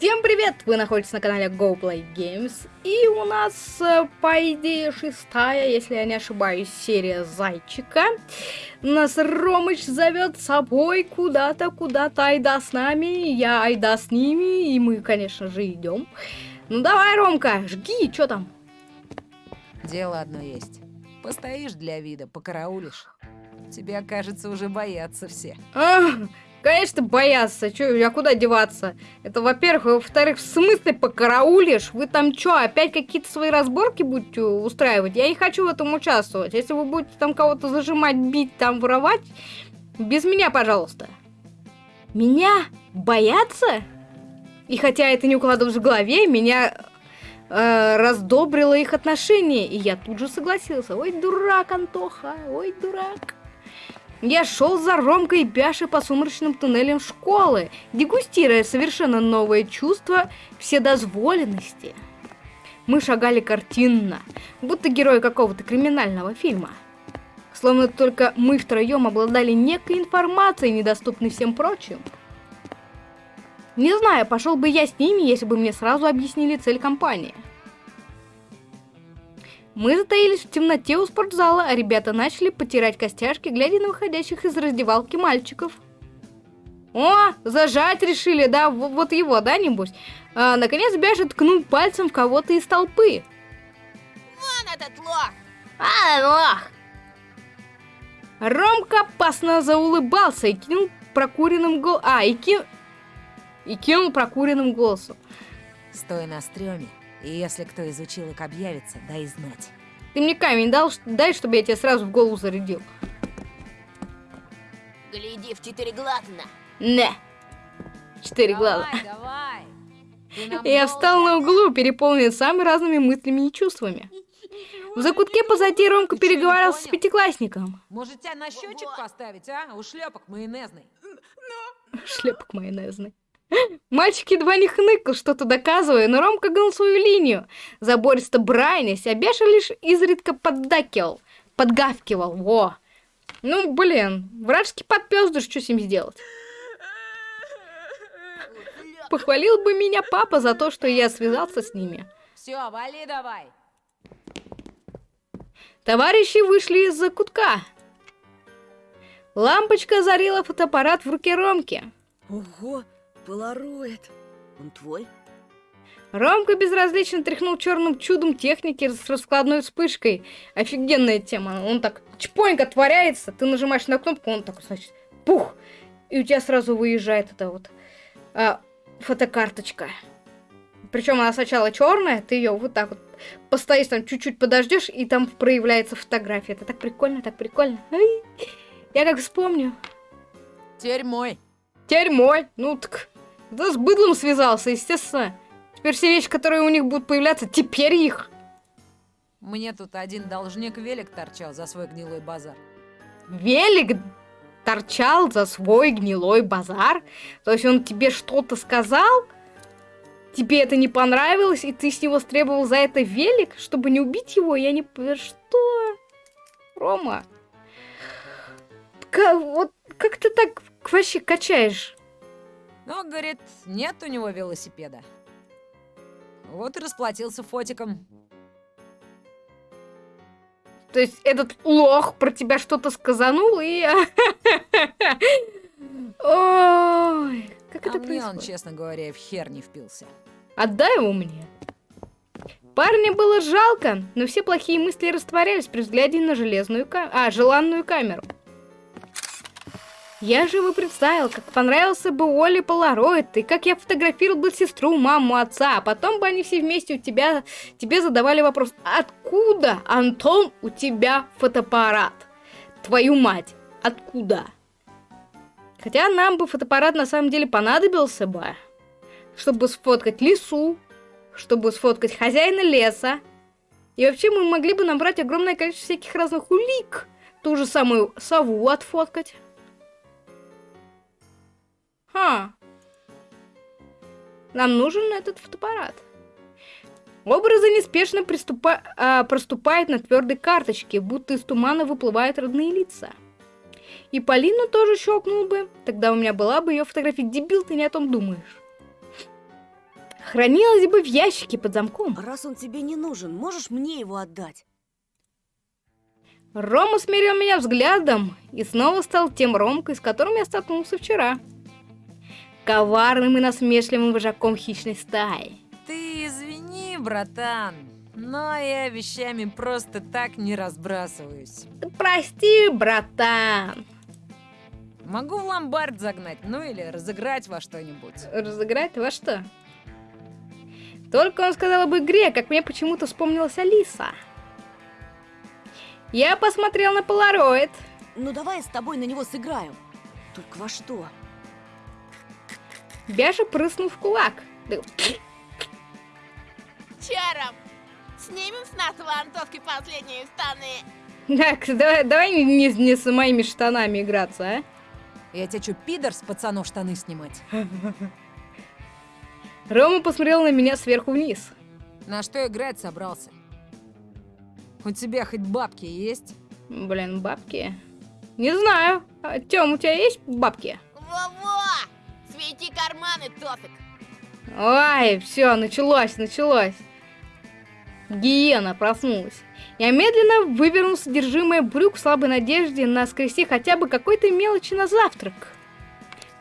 Всем привет! Вы находитесь на канале GoPlay Games, и у нас, э, по идее, шестая, если я не ошибаюсь, серия Зайчика. Нас Ромыч зовет с собой куда-то, куда-то, айда с нами, я айда с ними, и мы, конечно же, идем. Ну давай, Ромка, жги, что там? Дело одно есть. Постоишь для вида, покараулишь. Тебя, кажется, уже боятся все. А, Конечно, боятся. Чё, а куда деваться? Это, во-первых. Во-вторых, в смысле покараулишь? Вы там что, опять какие-то свои разборки будете устраивать? Я не хочу в этом участвовать. Если вы будете там кого-то зажимать, бить, там воровать, без меня, пожалуйста. Меня боятся? И хотя это не укладывалось в голове, меня э, раздобрило их отношение. И я тут же согласился. Ой, дурак, Антоха, ой, дурак. Я шел за Ромкой и Бяшей по сумрачным туннелям школы, дегустируя совершенно новое чувство вседозволенности. Мы шагали картинно, будто герои какого-то криминального фильма. Словно только мы втроем обладали некой информацией, недоступной всем прочим. Не знаю, пошел бы я с ними, если бы мне сразу объяснили цель компании. Мы затаились в темноте у спортзала, а ребята начали потирать костяшки, глядя на выходящих из раздевалки мальчиков. О, зажать решили, да, вот его, да, небось? А, наконец Бяша ткнул пальцем в кого-то из толпы. Вон этот лох! А, лох! Ромка опасно заулыбался и кинул прокуренным гол... А, и, ки... и кинул прокуренным голосом. Стой на стреме и если кто изучил их объявится, дай знать. Ты мне камень дал, дай, чтобы я тебе сразу в голову зарядил. Гляди в четыре глаза. Не. Четыре глаза. Давай, Я встал на углу, переполнен самыми разными мыслями и чувствами. В закутке позади Ромка переговаривался с пятиклассником. Может, тебя на счетчик поставить, а? У шлепок майонезный. Шлепок майонезный. Мальчик едва не хныкал, что-то доказывая, но Ромка гнул свою линию. Забористо брайнясь, а Беша лишь изредка поддакивал, подгавкивал, во. Ну, блин, вражеский подпёздыш, что с ним сделать? Похвалил бы меня папа за то, что я связался с ними. Все, вали давай. Товарищи вышли из-за кутка. Лампочка озарила фотоаппарат в руке Ромки. Ого, Полароид. Он твой? Ромка безразлично тряхнул черным чудом техники с раскладной вспышкой. Офигенная тема. Он так чпонько отворяется, ты нажимаешь на кнопку, он так, значит, пух! И у тебя сразу выезжает эта вот а, фотокарточка. Причем она сначала черная, ты ее вот так вот постоишь там чуть-чуть подождешь, и там проявляется фотография. Это так прикольно, так прикольно. Ай, я как вспомню. Теперь мой. Теперь мой. Ну так да с быдлом связался, естественно. Теперь все вещи, которые у них будут появляться, теперь их. Мне тут один должник велик торчал за свой гнилой базар. Велик торчал за свой гнилой базар? То есть он тебе что-то сказал? Тебе это не понравилось, и ты с него стребовал за это велик, чтобы не убить его? Я не... Что? Рома? Как, вот как ты так вообще качаешь? Но, говорит, нет у него велосипеда. Вот и расплатился фотиком. То есть этот лох про тебя что-то сказанул и... Ой, как а это мне происходит? он, честно говоря, в хер не впился. Отдай его мне. Парня было жалко, но все плохие мысли растворялись при взгляде на железную ка... а, желанную камеру. Я же его представил, как понравился бы Оле Полароид, и как я фотографировал бы сестру, маму, отца, а потом бы они все вместе у тебя, тебе задавали вопрос, откуда, Антон, у тебя фотоаппарат? Твою мать, откуда? Хотя нам бы фотоаппарат на самом деле понадобился бы, чтобы сфоткать лесу, чтобы сфоткать хозяина леса. И вообще мы могли бы набрать огромное количество всяких разных улик. Ту же самую сову отфоткать. Ха. Нам нужен этот фотоаппарат. Образы неспешно приступа... а, проступают на твердой карточке, будто из тумана выплывают родные лица. И Полину тоже щелкнул бы, тогда у меня была бы ее фотография. Дебил, ты не о том думаешь. хранилось бы в ящике под замком. Раз он тебе не нужен, можешь мне его отдать? Рома смирил меня взглядом и снова стал тем Ромкой, с которым я столкнулся вчера. Коварным и насмешливым вожаком хищной стаи. Ты извини, братан, но я вещами просто так не разбрасываюсь. Прости, братан. Могу в ломбард загнать, ну или разыграть во что-нибудь. Разыграть во что? Только он сказал об игре, как мне почему-то вспомнилась Алиса. Я посмотрел на полароид. Ну давай я с тобой на него сыграю. Только во что? Бяша прыснул в кулак. Чаром. Снимем с нас вантовки последние штаны. Так, давай, давай не, не- с моими штанами играться, а? Я тебя пидор с пацанов штаны снимать? Рома посмотрел на меня сверху вниз. На что играть собрался? У тебя хоть бабки есть? Блин, бабки. Не знаю. А, Тём, у тебя есть бабки? Во-во! Свети карманы, Тофик. Ой, все, началось, началось. Гиена проснулась. Я медленно вывернул содержимое брюк в слабой надежде на скрести хотя бы какой-то мелочи на завтрак.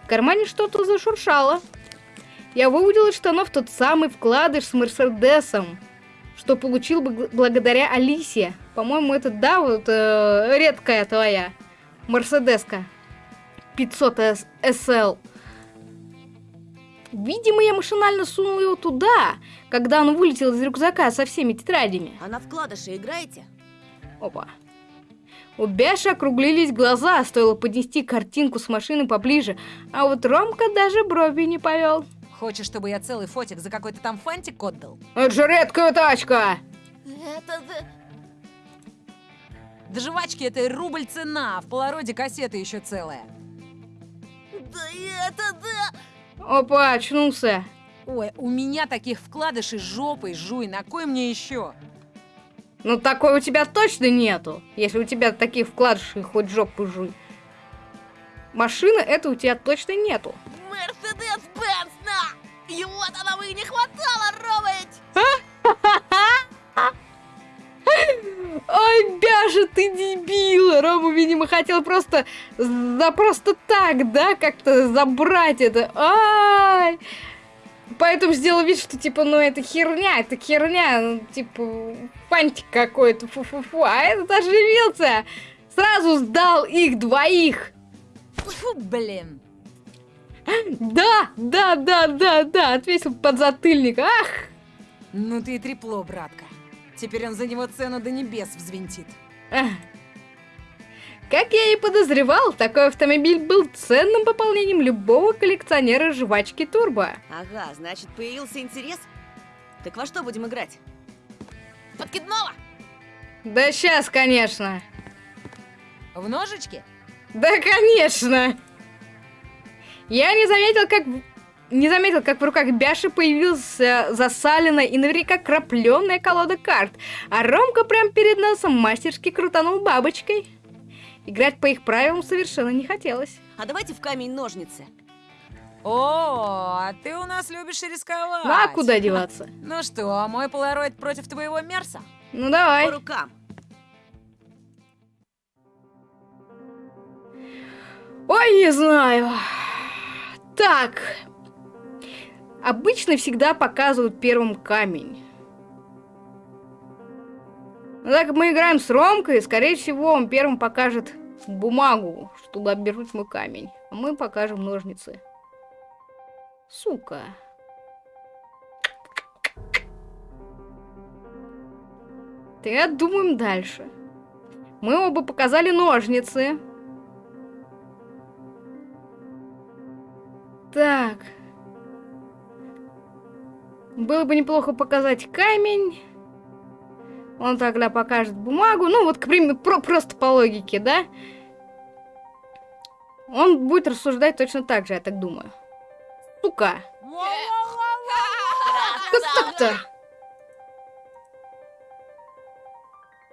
В кармане что-то зашуршало. Я выудил из штанов тот самый вкладыш с Мерседесом, что получил бы благодаря Алисе. По-моему, это, да, вот э, редкая твоя Мерседеска. 500 S- SL. Видимо, я машинально сунул его туда, когда он вылетел из рюкзака со всеми тетрадями. А на вкладыши играете? Опа. У Бяши округлились глаза, стоило поднести картинку с машины поближе, а вот Ромка даже брови не повел. Хочешь, чтобы я целый фотик за какой-то там фантик отдал? Это же редкая тачка! Это. Да жвачки это рубль цена, а в полароде кассета еще целая. Да это да... Опа, очнулся. Ой, у меня таких вкладышей жопой жуй, на кой мне еще? Ну такой у тебя точно нету, если у тебя таких вкладышей хоть жопу жуй. Машины это у тебя точно нету. Мерседес Бенц, на! И вот она и не хватало, Ромыч! Ой, Бяша, ты дебил! Рома, видимо, хотел просто за просто так, да, как-то забрать это. Ай! Поэтому сделал вид, что типа, ну это херня, это херня, ну, типа, фантик какой-то, фу-фу-фу. А этот оживился, сразу сдал их двоих. Фу, блин. Да, да, да, да, да, отвесил подзатыльник. Ах! Ну ты и трепло, братка. Теперь он за него цену до небес взвинтит. Ах. Как я и подозревал, такой автомобиль был ценным пополнением любого коллекционера жвачки Турбо. Ага, значит, появился интерес? Так во что будем играть? Подкидного! Да сейчас, конечно. В ножички? Да, конечно. Я не заметил, как не заметил, как в руках Бяши появился засаленная и наверняка крапленная колода карт, а Ромка прям перед носом мастерски крутанул бабочкой. Играть по их правилам совершенно не хотелось. А давайте в камень-ножницы. О, а ты у нас любишь рисковать. Ну а куда деваться? Ну что, мой полароид против твоего Мерса? Ну давай. По рукам. Ой, не знаю. Так. Обычно всегда показывают первым камень. Но так как мы играем с Ромкой, скорее всего, он первым покажет бумагу, чтобы обернуть мой камень. А мы покажем ножницы. Сука. Так, думаем дальше. Мы оба показали ножницы. Так. Было бы неплохо показать камень. Он тогда покажет бумагу. Ну, вот, к примеру, про- просто по логике, да? Он будет рассуждать точно так же, я так думаю. Сука. Как так-то?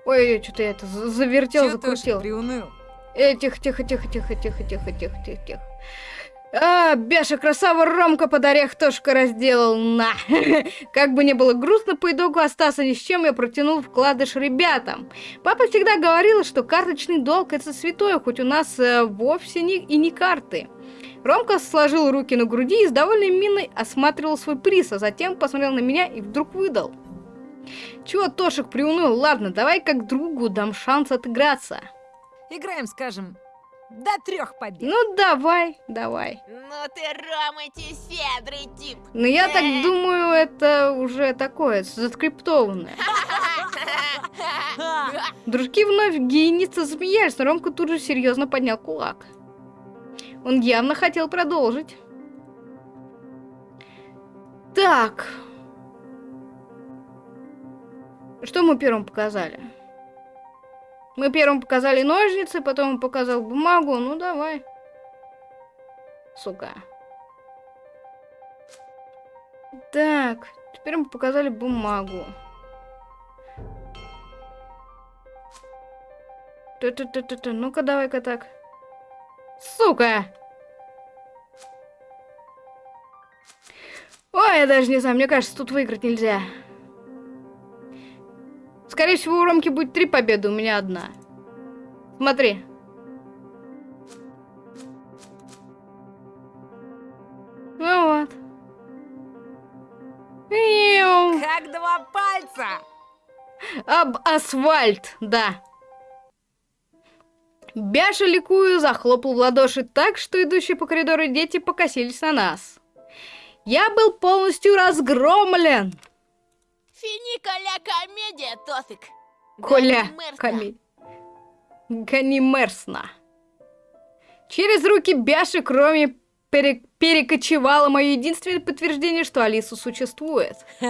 Ой, что-то я это за- завертел, закрутил. приуныл? Э, тихо, тихо, тихо, тихо, тихо, тихо, тихо, тихо, тихо. А, Бяша, красава, Ромка под орех тошка разделал, на. Как бы не было грустно, по итогу остался ни с чем, я протянул вкладыш ребятам. Папа всегда говорил, что карточный долг это святое, хоть у нас э, вовсе не, и не карты. Ромка сложил руки на груди и с довольной миной осматривал свой приз, а затем посмотрел на меня и вдруг выдал. Чего Тошек приуныл? Ладно, давай как другу дам шанс отыграться. Играем, скажем, до трех побед. Ну давай, давай. Ну ты, Рома, щедрый тип. Но я так думаю, это уже такое, заскриптованное. Дружки вновь гиеницы засмеялись, но Ромка тут же серьезно поднял кулак. Он явно хотел продолжить. Так. Что мы первым показали? Мы первым показали ножницы, потом он показал бумагу. Ну, давай. Сука. Так, теперь мы показали бумагу. Т-т-т-т-т, ну-ка давай-ка так. Сука! Ой, я даже не знаю, мне кажется, тут выиграть нельзя. Скорее всего, у Ромки будет три победы, у меня одна. Смотри. Ну вот. Иу. Как два пальца! Об асфальт, да. Бяша ликую захлопал в ладоши так, что идущие по коридору дети покосились на нас. Я был полностью разгромлен. Финикаля комедия, Тофик. Коля, коми... Ганимерсно. Через руки Бяши, кроме пере- перекочевало мое единственное подтверждение, что Алиса существует.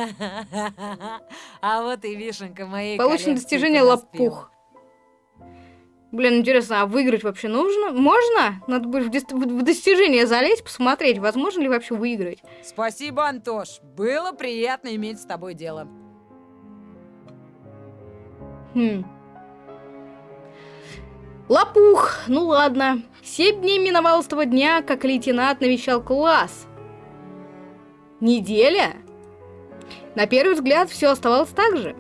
А вот и вишенка моей Получено достижение лопух. Блин, интересно, а выиграть вообще нужно? Можно? Надо будет в, дис- в- в достижение залезть, посмотреть, возможно ли вообще выиграть. Спасибо, Антош. Было приятно иметь с тобой дело. Хм. Лопух, ну ладно. Семь дней миновало с того дня, как лейтенант навещал класс. Неделя? На первый взгляд все оставалось так же.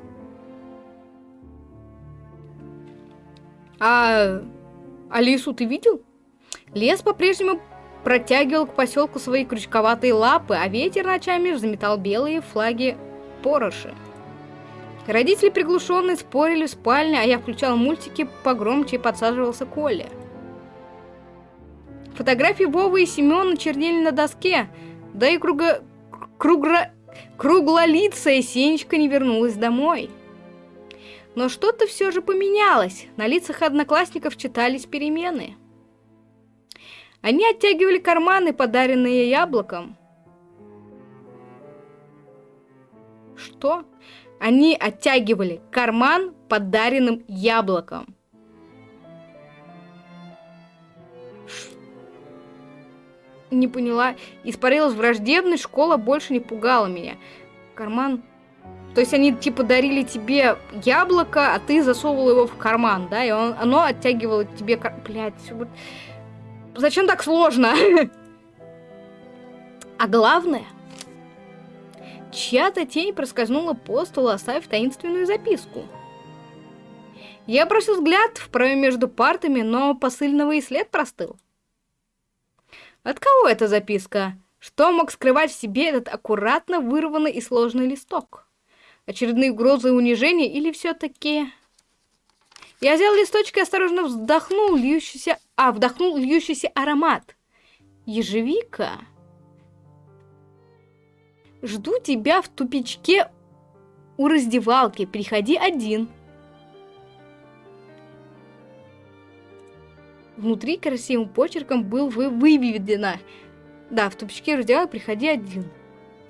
А Алису ты видел? Лес по-прежнему протягивал к поселку свои крючковатые лапы, а ветер ночами заметал белые флаги пороши. Родители приглушенные спорили в спальне, а я включал мультики погромче и подсаживался к Оле. Фотографии Вовы и Семена чернели на доске, да и круга... кругра... круглолицая Сенечка не вернулась домой. Но что-то все же поменялось, на лицах одноклассников читались перемены. Они оттягивали карманы, подаренные яблоком. Что? Они оттягивали карман подаренным яблоком. Не поняла. Испарилась враждебность, школа больше не пугала меня. Карман... То есть они типа дарили тебе яблоко, а ты засовывал его в карман, да? И он, оно оттягивало тебе... Кар... Блядь. Зачем так сложно? А главное, чья-то тень проскользнула по столу, оставив таинственную записку. Я бросил взгляд в проем между партами, но посыльного и след простыл. От кого эта записка? Что мог скрывать в себе этот аккуратно вырванный и сложный листок? Очередные угрозы и унижения или все-таки... Я взял листочек и осторожно вздохнул льющийся... А, вдохнул льющийся аромат. Ежевика? Жду тебя в тупичке у раздевалки. Приходи один. Внутри красивым почерком был вы выведено. Да, в тупичке раздевалки приходи один.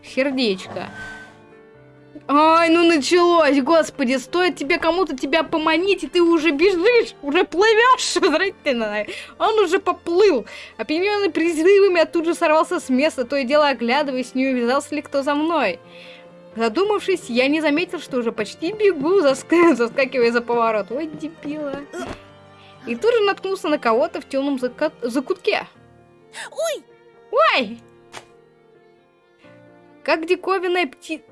Сердечко. Ай, ну началось, господи, стоит тебе кому-то тебя поманить, и ты уже бежишь, уже плывешь, зрительно. Он уже поплыл. Опьяненный призывами, я тут же сорвался с места, то и дело оглядываясь, не увязался ли кто за мной. Задумавшись, я не заметил, что уже почти бегу, заск- заскакивая за поворот. Ой, дебила. И тут же наткнулся на кого-то в темном зака- закутке. Ой! Ой! Как диковинная пти...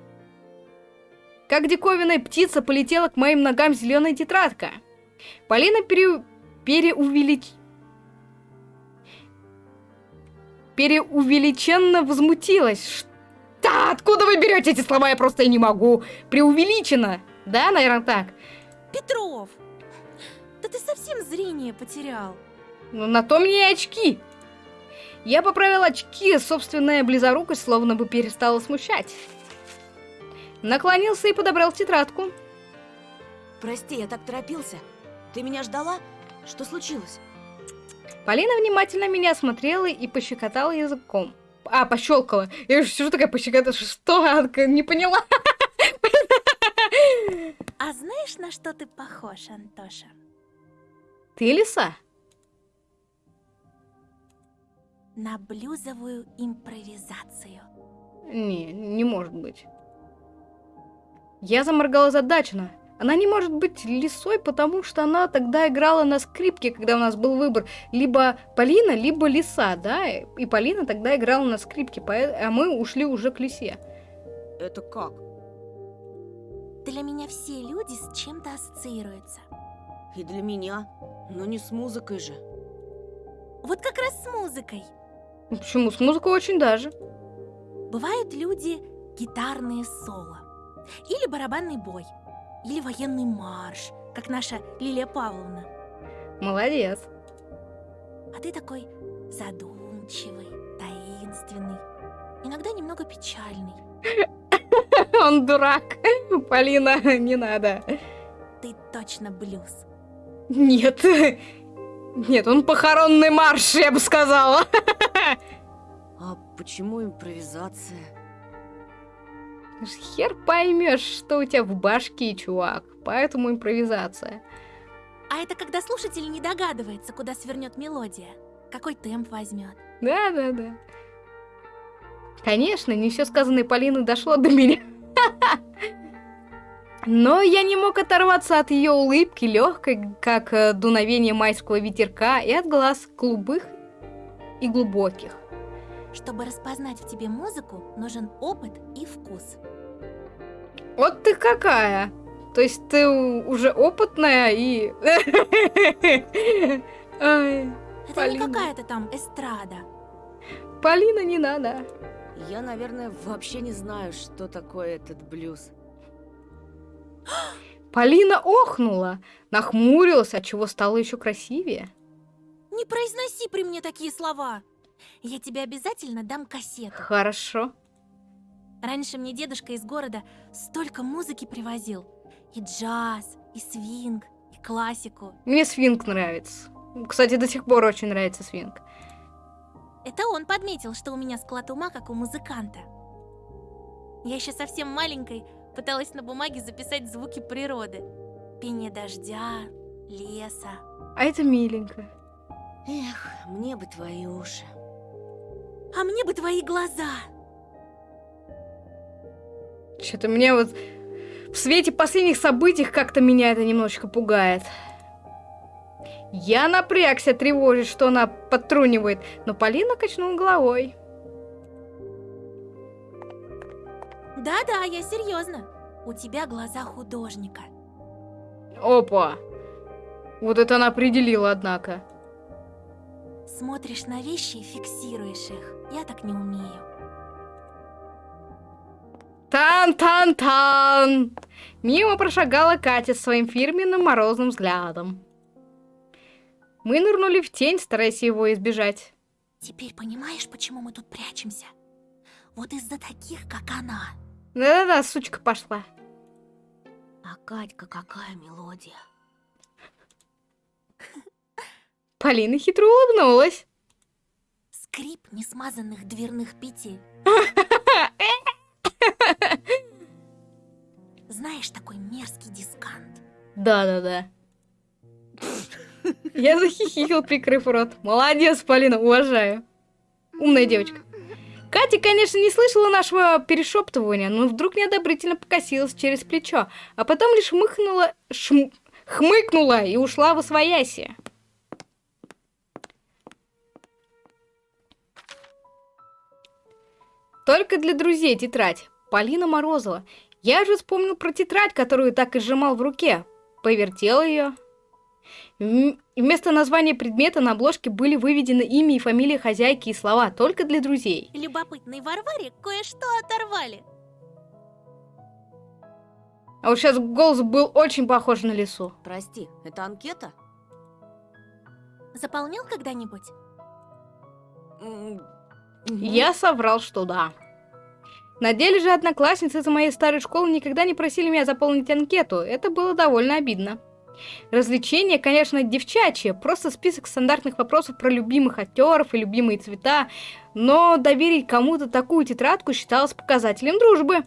Как диковинная птица полетела к моим ногам зеленая тетрадка. Полина пере... переувелич... Переувеличенно возмутилась. Что? Откуда вы берете эти слова? Я просто не могу. Преувеличено. Да, наверное, так. Петров! Да ты совсем зрение потерял. Ну, на то мне и очки. Я поправил очки, собственная близорукость словно бы перестала смущать. Наклонился и подобрал тетрадку. Прости, я так торопился. Ты меня ждала? Что случилось? Полина внимательно меня осмотрела и пощекотала языком. А, пощелкала. Я же сижу такая пощекотала. Что? Не поняла. А знаешь, на что ты похож, Антоша? Ты лиса? На блюзовую импровизацию. Не, не может быть. Я заморгала задачно. Она не может быть лисой, потому что она тогда играла на скрипке, когда у нас был выбор. Либо Полина, либо лиса, да? И Полина тогда играла на скрипке, а мы ушли уже к лисе. Это как? Для меня все люди с чем-то ассоциируются. И для меня. Но не с музыкой же. Вот как раз с музыкой. Почему? С музыкой очень даже. Бывают люди гитарные соло. Или барабанный бой. Или военный марш, как наша Лилия Павловна. Молодец. А ты такой задумчивый, таинственный, иногда немного печальный. Он дурак. Полина, не надо. Ты точно блюз. Нет. Нет, он похоронный марш, я бы сказала. А почему импровизация? Хер поймешь, что у тебя в башке, чувак. Поэтому импровизация. А это когда слушатель не догадывается, куда свернет мелодия, какой темп возьмет. Да, да, да. Конечно, не все сказанное Полины дошло до меня. Но я не мог оторваться от ее улыбки, легкой, как э, дуновение майского ветерка, и от глаз голубых и глубоких. Чтобы распознать в тебе музыку, нужен опыт и вкус. Вот ты какая! То есть ты уже опытная и... Ай, Это Полина. не какая-то там эстрада. Полина, не надо. Я, наверное, вообще не знаю, что такое этот блюз. Полина охнула, нахмурилась, отчего стало еще красивее. Не произноси при мне такие слова. Я тебе обязательно дам кассету. Хорошо. Раньше мне дедушка из города столько музыки привозил. И джаз, и свинг, и классику. Мне свинг нравится. Кстати, до сих пор очень нравится свинг. Это он подметил, что у меня склад ума, как у музыканта. Я еще совсем маленькой пыталась на бумаге записать звуки природы. Пение дождя, леса. А это миленько. Эх, мне бы твои уши. А мне бы твои глаза. Что-то мне вот в свете последних событий как-то меня это немножечко пугает. Я напрягся, тревожить, что она подтрунивает, но Полина качнула головой. Да-да, я серьезно. У тебя глаза художника. Опа! Вот это она определила, однако. Смотришь на вещи и фиксируешь их. Я так не умею. Тан-тан-тан! Мимо прошагала Катя своим фирменным морозным взглядом. Мы нырнули в тень, стараясь его избежать. Теперь понимаешь, почему мы тут прячемся? Вот из-за таких, как она. Да-да-да, сучка пошла. А Катька какая мелодия. Полина хитро улыбнулась. Скрип несмазанных дверных петель. Знаешь, такой мерзкий дискант. Да-да-да. Я захихикал, прикрыв рот. Молодец, Полина, уважаю. Умная девочка. Катя, конечно, не слышала нашего перешептывания, но вдруг неодобрительно покосилась через плечо, а потом лишь хмыкнула, шм, хмыкнула и ушла в освояси. Только для друзей тетрадь. Полина Морозова. Я же вспомнил про тетрадь, которую так и сжимал в руке. Повертел ее. Вместо названия предмета на обложке были выведены имя и фамилия хозяйки и слова «только для друзей». Любопытной Варваре кое-что оторвали. А вот сейчас голос был очень похож на лесу. Прости, это анкета? Заполнял когда-нибудь? Я соврал, что да. На деле же одноклассницы из моей старой школы никогда не просили меня заполнить анкету. Это было довольно обидно. Развлечение, конечно, девчачье, просто список стандартных вопросов про любимых актеров и любимые цвета, но доверить кому-то такую тетрадку считалось показателем дружбы.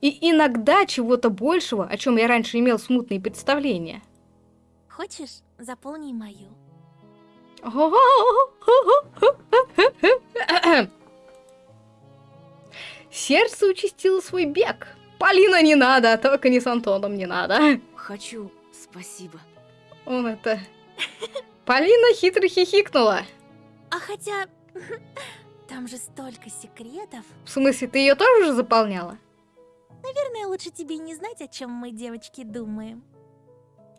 И иногда чего-то большего, о чем я раньше имел смутные представления. Хочешь, заполни мою. Сердце участило свой бег. Полина не надо, только не с Антоном не надо. Хочу, спасибо. Он это... Полина хитро хихикнула. А хотя... Там же столько секретов. В смысле, ты ее тоже уже заполняла? Наверное, лучше тебе не знать, о чем мы, девочки, думаем.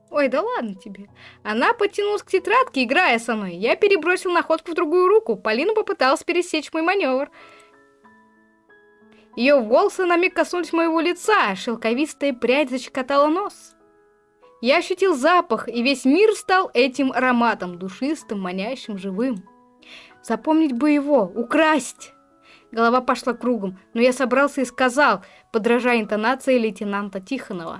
Ой, да ладно тебе. Она потянулась к тетрадке, играя со мной. Я перебросил находку в другую руку. Полина попыталась пересечь мой маневр. Ее волосы на миг коснулись моего лица, шелковистая прядь защекотала нос. Я ощутил запах, и весь мир стал этим ароматом, душистым, манящим, живым. Запомнить бы его, украсть. Голова пошла кругом, но я собрался и сказал, подражая интонации лейтенанта Тихонова.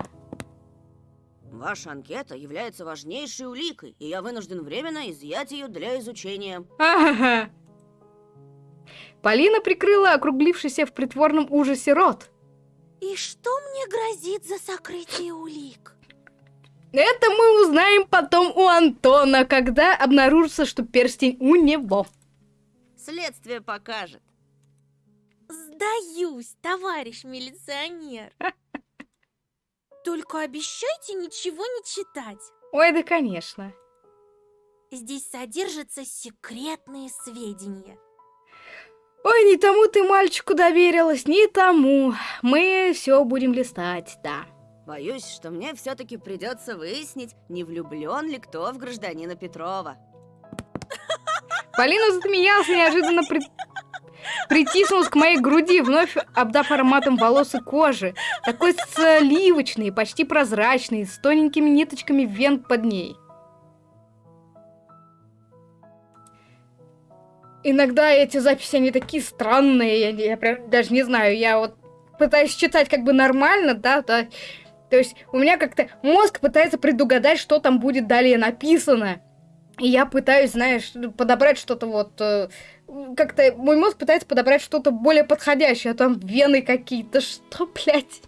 Ваша анкета является важнейшей уликой, и я вынужден временно изъять ее для изучения. Ага. Полина прикрыла округлившийся в притворном ужасе рот. И что мне грозит за сокрытие улик? Это мы узнаем потом у Антона, когда обнаружится, что перстень у него. Следствие покажет. Сдаюсь, товарищ милиционер. Только обещайте ничего не читать. Ой, да конечно. Здесь содержатся секретные сведения. Ой, не тому ты мальчику доверилась, не тому. Мы все будем листать, да. Боюсь, что мне все-таки придется выяснить, не влюблен ли кто в гражданина Петрова. Полина засмеялась неожиданно при... притиснулась к моей груди, вновь обдав ароматом волос и кожи. Такой сливочный, почти прозрачный, с тоненькими ниточками вен под ней. Иногда эти записи, они такие странные, я, я прям даже не знаю, я вот пытаюсь читать как бы нормально, да, да. То есть у меня как-то мозг пытается предугадать, что там будет далее написано. И я пытаюсь, знаешь, подобрать что-то вот... э, Как-то мой мозг пытается подобрать что-то более подходящее, а там вены какие-то, что, блядь?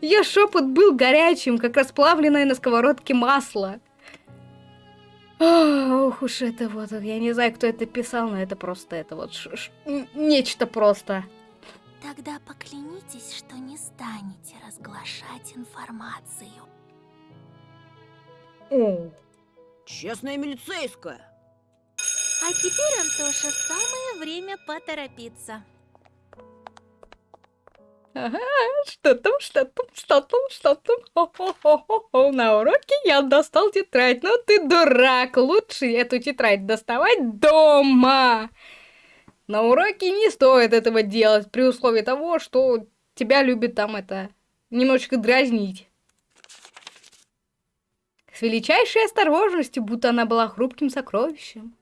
Ее шепот был горячим, как расплавленное на сковородке масло. Ох уж это вот, я не знаю, кто это писал, но это просто, это вот ш- ш- нечто просто. Тогда поклянитесь, что не станете разглашать информацию. О, Честная милицейская. А теперь, Антоша, самое время поторопиться. Что там, что там, что там, что там. На уроке я достал тетрадь. Ну ты дурак, лучше эту тетрадь доставать дома. На уроке не стоит этого делать, при условии того, что тебя любит там это немножечко дразнить. С величайшей осторожностью, будто она была хрупким сокровищем.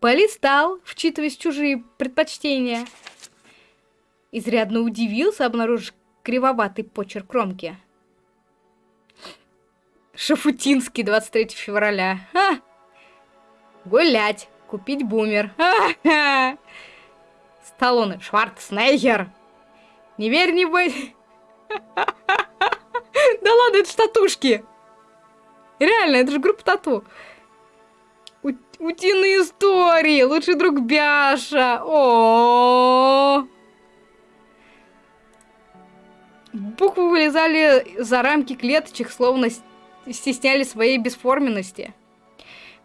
Полистал, вчитываясь в чужие предпочтения. Изрядно удивился, обнаружив кривоватый почерк кромки. Шафутинский, 23 февраля. Ха! Гулять, купить бумер. Ха-ха! Сталлоне, Шварценеггер. Не верь, не бой. Да ладно, это ж татушки. Реально, это же группа тату. Утиные истории, лучший друг Бяша. О. Буквы вылезали за рамки клеточек, словно стесняли своей бесформенности.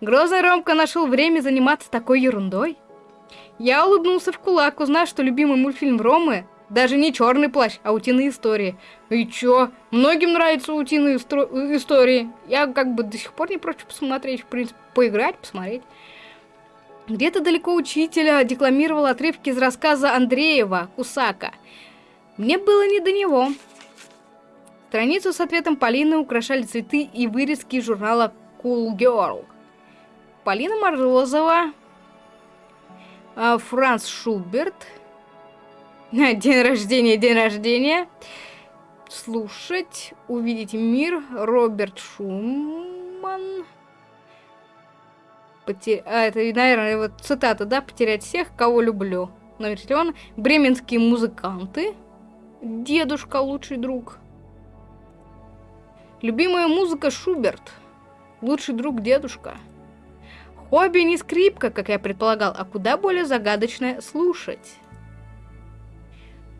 Грозный Ромка нашел время заниматься такой ерундой. Я улыбнулся в кулак, узнав, что любимый мультфильм Ромы даже не черный плащ, а утиные истории. И чё? Многим нравятся утиные истории. Я как бы до сих пор не прочь посмотреть, в принципе, поиграть, посмотреть. Где-то далеко учителя декламировал отрывки из рассказа Андреева «Кусака». Мне было не до него. Страницу с ответом Полины украшали цветы и вырезки журнала Cool Girl. Полина Морозова, а, Франц Шуберт, день рождения, день рождения, слушать, увидеть мир, Роберт Шуман, Потер... а, это, наверное, вот цитата, да, потерять всех, кого люблю. Номер телефона, бременские музыканты, дедушка лучший друг, любимая музыка Шуберт, лучший друг дедушка. Хобби не скрипка, как я предполагал, а куда более загадочное слушать.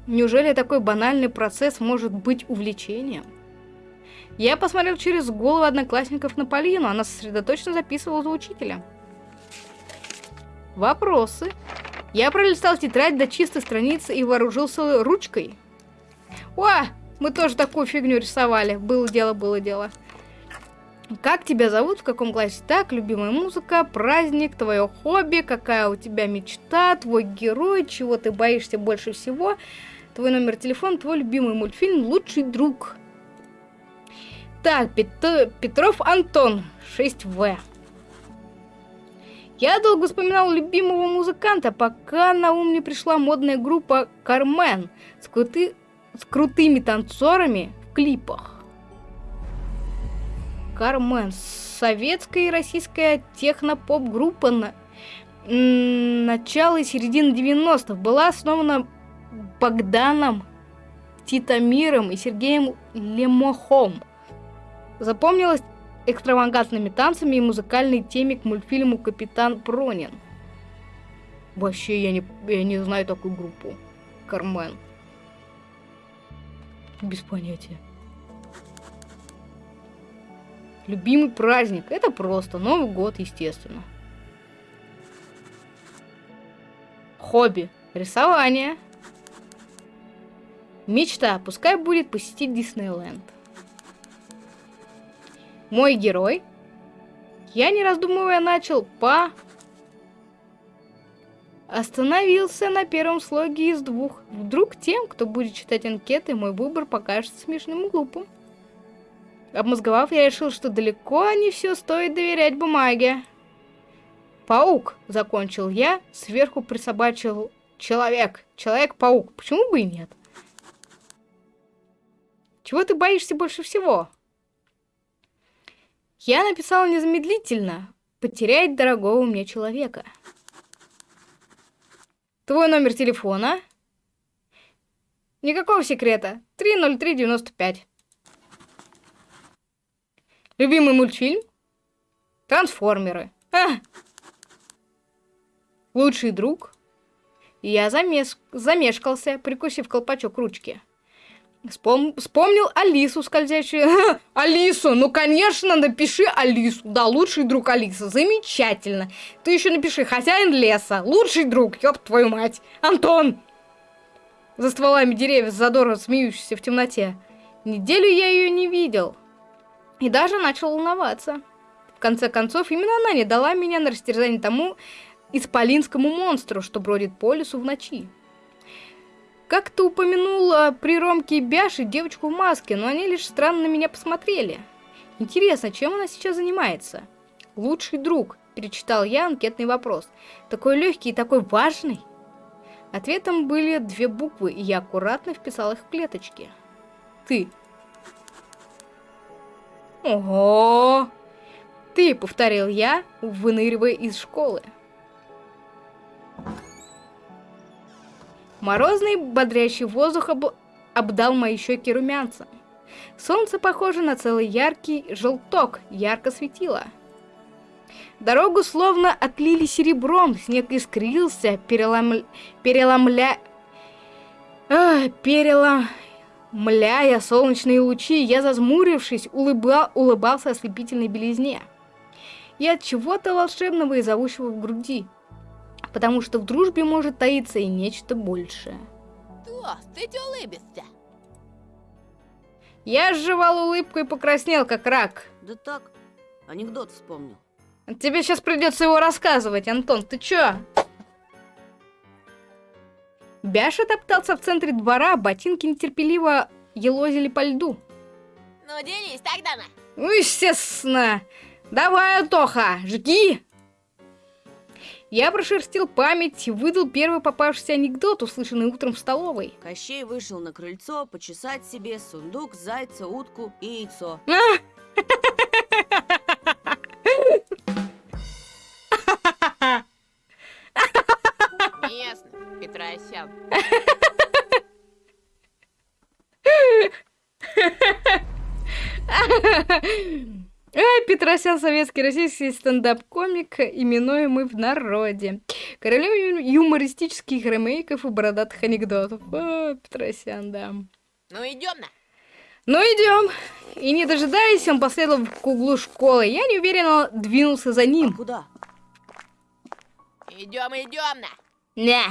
Неужели такой банальный процесс может быть увлечением? Я посмотрел через голову одноклассников на Полину, она сосредоточенно записывала за учителя. Вопросы. Я пролистал тетрадь до чистой страницы и вооружился ручкой. О, мы тоже такую фигню рисовали. Было дело, было дело. Как тебя зовут, в каком классе? Так, любимая музыка, праздник, твое хобби, какая у тебя мечта, твой герой, чего ты боишься больше всего, твой номер телефона, твой любимый мультфильм, лучший друг. Так, Пет Петров Антон, 6В. Я долго вспоминал любимого музыканта, пока на ум не пришла модная группа Кармен с, крути... с крутыми танцорами в клипах. Кармен. Советская и российская техно-поп-группа на... начала и середины 90-х была основана Богданом Титамиром и Сергеем Лемохом. Запомнилась экстравагантными танцами и музыкальной теме к мультфильму «Капитан Пронин». Вообще, я не, я не знаю такую группу. Кармен. Без понятия. Любимый праздник. Это просто. Новый год, естественно. Хобби. Рисование. Мечта. Пускай будет посетить Диснейленд. Мой герой. Я, не раздумывая, начал по... Остановился на первом слоге из двух. Вдруг тем, кто будет читать анкеты, мой выбор покажется смешным и глупым. Обмозговав, я решил, что далеко не все стоит доверять бумаге. Паук, закончил я, сверху присобачил человек. Человек-паук. Почему бы и нет? Чего ты боишься больше всего? Я написал незамедлительно. Потерять дорогого мне человека. Твой номер телефона? Никакого секрета. 30395. Любимый мультфильм? Трансформеры. А! Лучший друг? Я замес... замешкался, прикусив колпачок ручки. Вспом... Вспомнил Алису скользящую. Алису, ну конечно, напиши Алису. Да, лучший друг Алиса. Замечательно. Ты еще напиши хозяин леса. Лучший друг, ёб твою мать. Антон! За стволами деревьев задорно смеющийся в темноте. Неделю я ее не видел. И даже начал волноваться. В конце концов, именно она не дала меня на растерзание тому исполинскому монстру, что бродит по лесу в ночи. Как ты упомянула при Ромке и Бяше девочку в маске, но они лишь странно на меня посмотрели. Интересно, чем она сейчас занимается? Лучший друг, перечитал я анкетный вопрос. Такой легкий и такой важный. Ответом были две буквы, и я аккуратно вписал их в клеточки. Ты. Ого! Ты, повторил я, выныривая из школы. Морозный, бодрящий воздух об... обдал мои щеки румянцем. Солнце, похоже на целый яркий желток, ярко светило. Дорогу словно отлили серебром, снег искрился, перелом... переломля... А, перелом солнечные лучи, я, зазмурившись, улыба... улыбался ослепительной белизне. И от чего-то волшебного и зовущего в груди. Потому что в дружбе может таиться и нечто большее. Толстый улыбится. Я сживал улыбку и покраснел, как рак. Да так, анекдот вспомнил. Тебе сейчас придется его рассказывать, Антон, ты чё? Бяша топтался в центре двора, а ботинки нетерпеливо елозили по льду. Ну, делись тогда на. Ну, естественно. Давай, Антоха, жги! Я прошерстил память выдал первый попавшийся анекдот, услышанный утром в столовой. Кощей вышел на крыльцо почесать себе сундук, зайца, утку и яйцо. Ясно, Петросян, советский российский стендап-комик, именуемый в народе. Королем юмористических ремейков и бородатых анекдотов. О, Петросян, да. Ну, идем на. Ну, идем. И не дожидаясь, он последовал к углу школы. Я неуверенно двинулся за А ним. куда? Идем, идем на. Не.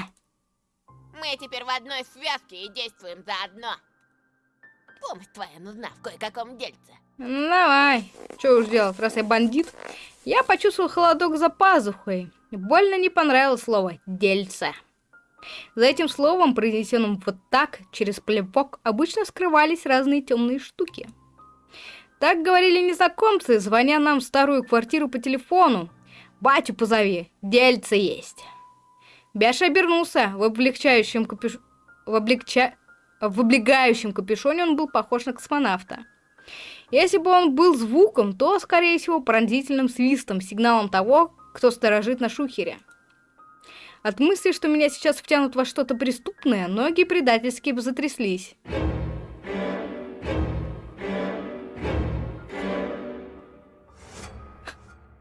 Мы теперь в одной связке и действуем заодно. Помощь твоя нужна в кое-каком дельце. Ну, давай. Что уж делать, раз я бандит. Я почувствовал холодок за пазухой. Больно не понравилось слово «дельце». За этим словом, произнесенным вот так, через плевок, обычно скрывались разные темные штуки. Так говорили незнакомцы, звоня нам в старую квартиру по телефону. «Батю позови, дельце есть». Бяша обернулся в облегчающем капюш... в, облегча... в облегающем капюшоне он был похож на космонавта. Если бы он был звуком, то, скорее всего, пронзительным свистом, сигналом того, кто сторожит на шухере. От мысли, что меня сейчас втянут во что-то преступное, ноги предательски затряслись.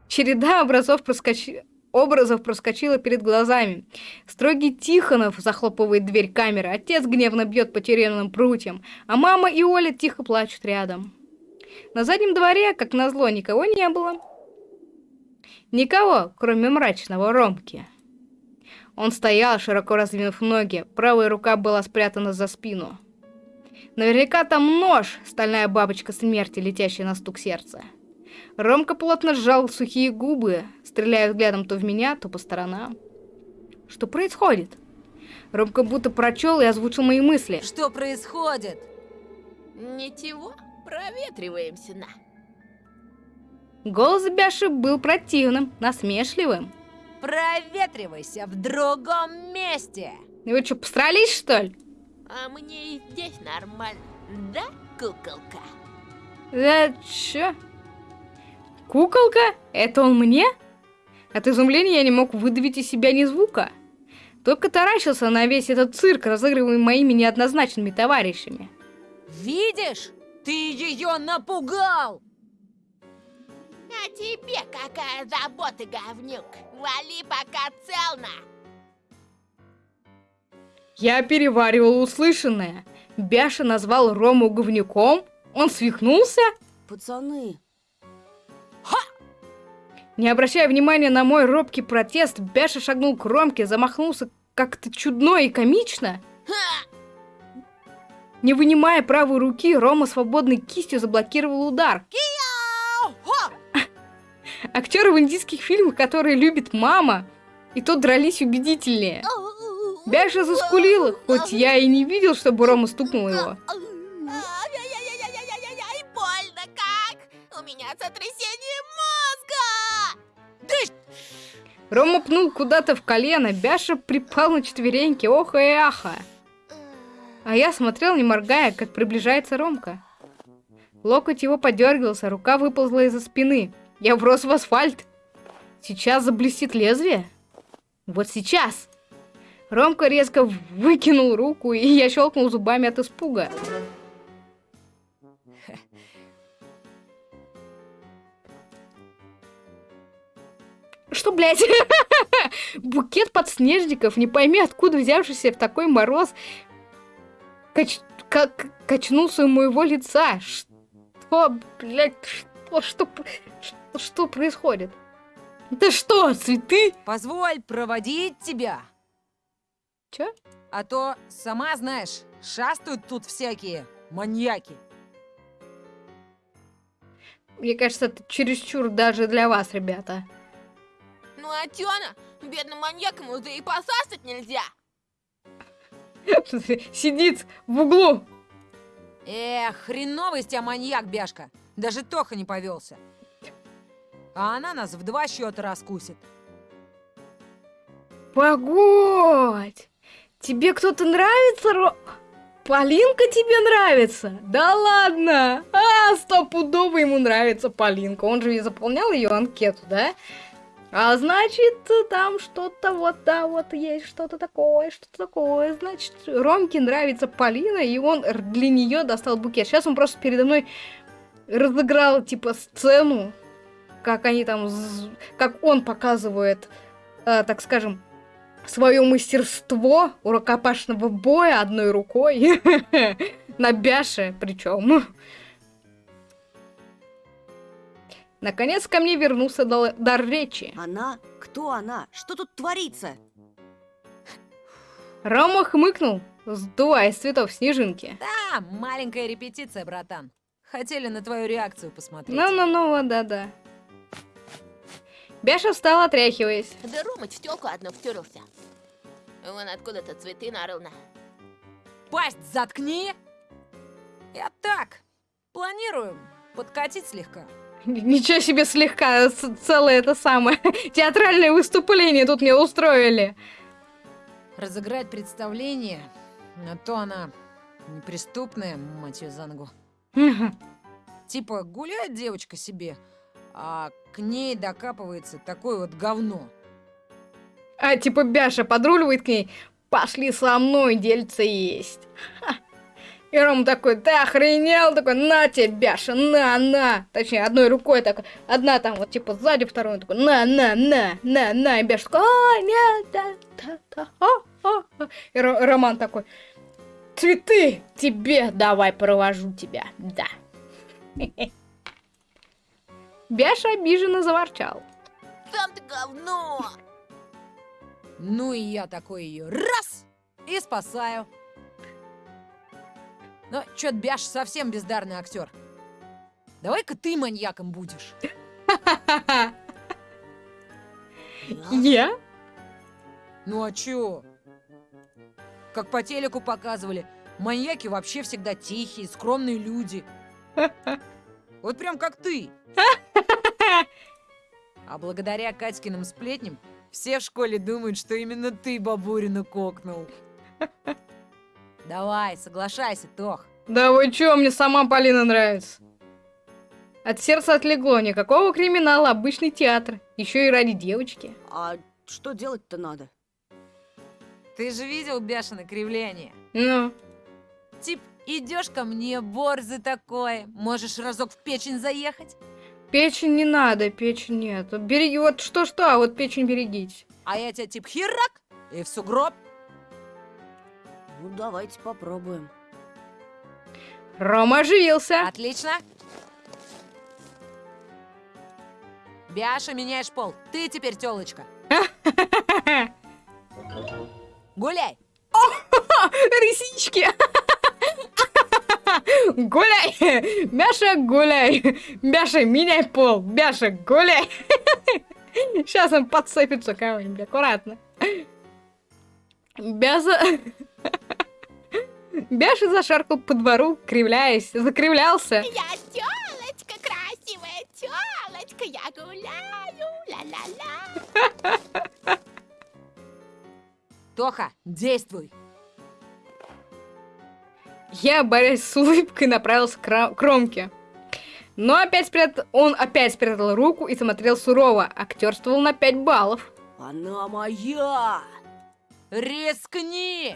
Череда образов, проскочи... образов проскочила перед глазами. Строгий Тихонов захлопывает дверь камеры, отец гневно бьет по тюремным прутьям, а мама и Оля тихо плачут рядом. На заднем дворе, как назло, никого не было. Никого, кроме мрачного Ромки. Он стоял, широко раздвинув ноги, правая рука была спрятана за спину. Наверняка там нож, стальная бабочка смерти, летящая на стук сердца. Ромка плотно сжал сухие губы, стреляя взглядом то в меня, то по сторонам. Что происходит? Ромка будто прочел и озвучил мои мысли. Что происходит? Ничего, проветриваемся на. Голос Бяши был противным, насмешливым. Проветривайся в другом месте. Вы что, посрались, что ли? А мне и здесь нормально. Да, куколка? Да чё? Куколка? Это он мне? От изумления я не мог выдавить из себя ни звука. Только таращился на весь этот цирк, разыгрываемый моими неоднозначными товарищами. Видишь? Ты ее напугал! А тебе какая забота, говнюк? Вали пока целно. Я переваривал услышанное. Бяша назвал Рому говнюком? Он свихнулся? Пацаны, Не обращая внимания на мой робкий протест, Бяша шагнул к Ромке, замахнулся как-то чудно и комично. Ха! Не вынимая правой руки, Рома свободной кистью заблокировал удар. Актеры в индийских фильмах, которые любит мама, и то дрались убедительнее. Бяша заскулила, хоть я и не видел, чтобы Рома стукнул его. Больно как! У меня сотрясение мозга! Рома пнул куда-то в колено, Бяша припал на четвереньки, ох и аха. А я смотрел, не моргая, как приближается Ромка. Локоть его подергался, рука выползла из-за спины. Я врос в асфальт. Сейчас заблестит лезвие? Вот сейчас. Ромка резко выкинул руку, и я щелкнул зубами от испуга. Что, блядь? Букет подснежников, не пойми откуда взявшийся в такой мороз, кач... как качнулся у моего лица. Что, блядь, что, что, что, что происходит? Это что, цветы? Позволь проводить тебя. Чё? А то, сама знаешь, шастают тут всякие маньяки. Мне кажется, это чересчур даже для вас, ребята. Ну а Тёна, бедным маньякам уже и посасать нельзя. Сидит в углу. Эх, хреновый из тебя маньяк, Бяшка. Даже Тоха не повелся. А она нас в два счета раскусит. Погодь! Тебе кто-то нравится, Ро... Полинка тебе нравится? Да ладно! А, стопудово ему нравится Полинка. Он же и заполнял ее анкету, да? А значит, там что-то вот, да, вот есть что-то такое, что-то такое. Значит, Ромке нравится Полина, и он для нее достал букет. Сейчас он просто передо мной разыграл, типа, сцену, как они там, как он показывает, э, так скажем, свое мастерство у рукопашного боя одной рукой на бяше причем. Наконец ко мне вернулся дар речи. Она? Кто она? Что тут творится? Рома хмыкнул, сдувая с цветов снежинки. Да, маленькая репетиция, братан. Хотели на твою реакцию посмотреть. Ну-ну-ну, да-да. Бяша встал, отряхиваясь. Да Ромыч в тёлку одну втюрился. Вон откуда-то цветы нарыл на. Пасть заткни! Я так, планирую подкатить слегка. Ничего себе слегка, целое это самое. Театральное выступление тут мне устроили. Разыграть представление, а то она неприступная, мать ее за ногу. Типа гуляет девочка себе, а к ней докапывается такое вот говно. А типа Бяша подруливает к ней. Пошли со мной, дельце есть. И Ром такой, ты охренел? Такой, на тебе, Бяша, на, на. Точнее, одной рукой так, одна там вот типа сзади, второй он такой, на, на, на, на, на. И Бяша такой, а, нет, да, да, да, а, а, а». И Ро- Роман такой, цветы тебе давай провожу тебя, да. Бяша обиженно заворчал. Сам ты говно! Ну и я такой ее раз и спасаю. Но чё-то Бяш совсем бездарный актер. Давай-ка ты маньяком будешь. Я? Ну а чё? Как по телеку показывали, маньяки вообще всегда тихие, скромные люди. Вот прям как ты. А благодаря Катькиным сплетням все в школе думают, что именно ты бабурину кокнул. Давай, соглашайся, Тох. Да вы чё, мне сама Полина нравится. От сердца отлегло, никакого криминала, обычный театр. Еще и ради девочки. А что делать-то надо? Ты же видел бешеное кривление? Ну, Тип, идешь ко мне, борзый такой, можешь разок в печень заехать? печень не надо, печень нет. Береги, вот что-что, а вот печень берегите. А я тебя тип херак и в сугроб. Ну, давайте попробуем. Рома оживился. Отлично. Бяша, меняешь пол. Ты теперь телочка. Гуляй. Рысички. Гуляй! Мяша, гуляй! Мяша, меняй пол! Мяша, гуляй! Сейчас он подцепится кого-нибудь, аккуратно. Бяза... Бяша зашаркал по двору, кривляясь, закривлялся. Я тёлочка красивая, тёлочка, я гуляю, ла-ла-ла. Тоха, действуй. Я, борясь с улыбкой, направился к ра- к Ромке. Но опять спрятал... он опять спрятал руку и смотрел сурово. Актерствовал на 5 баллов. Она моя! Рискни.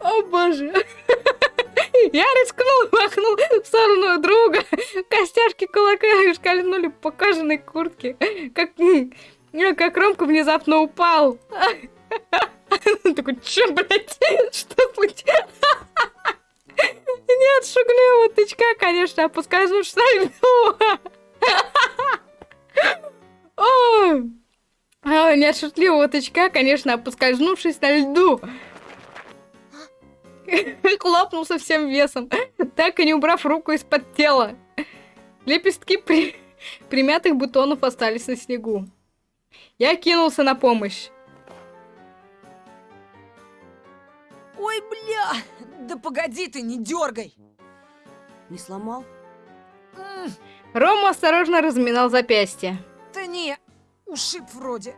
О боже. Я рискнул, махнул в сторону друга. Костяшки кулака шкальнули по кожаной куртке. Как, как Ромка внезапно упал. Такой, че, блядь, что случилось? Нет, шугливого тычка, конечно, опускаешь на льду. Ой. А, Нет шутливого тычка, конечно, опусказнувшись на льду. Хлопнул со всем весом, так и не убрав руку из-под тела. Лепестки при... примятых бутонов остались на снегу. Я кинулся на помощь. Ой, бля! Да погоди ты, не дергай! Не сломал? Рома осторожно разминал запястье. Да не, ушиб вроде.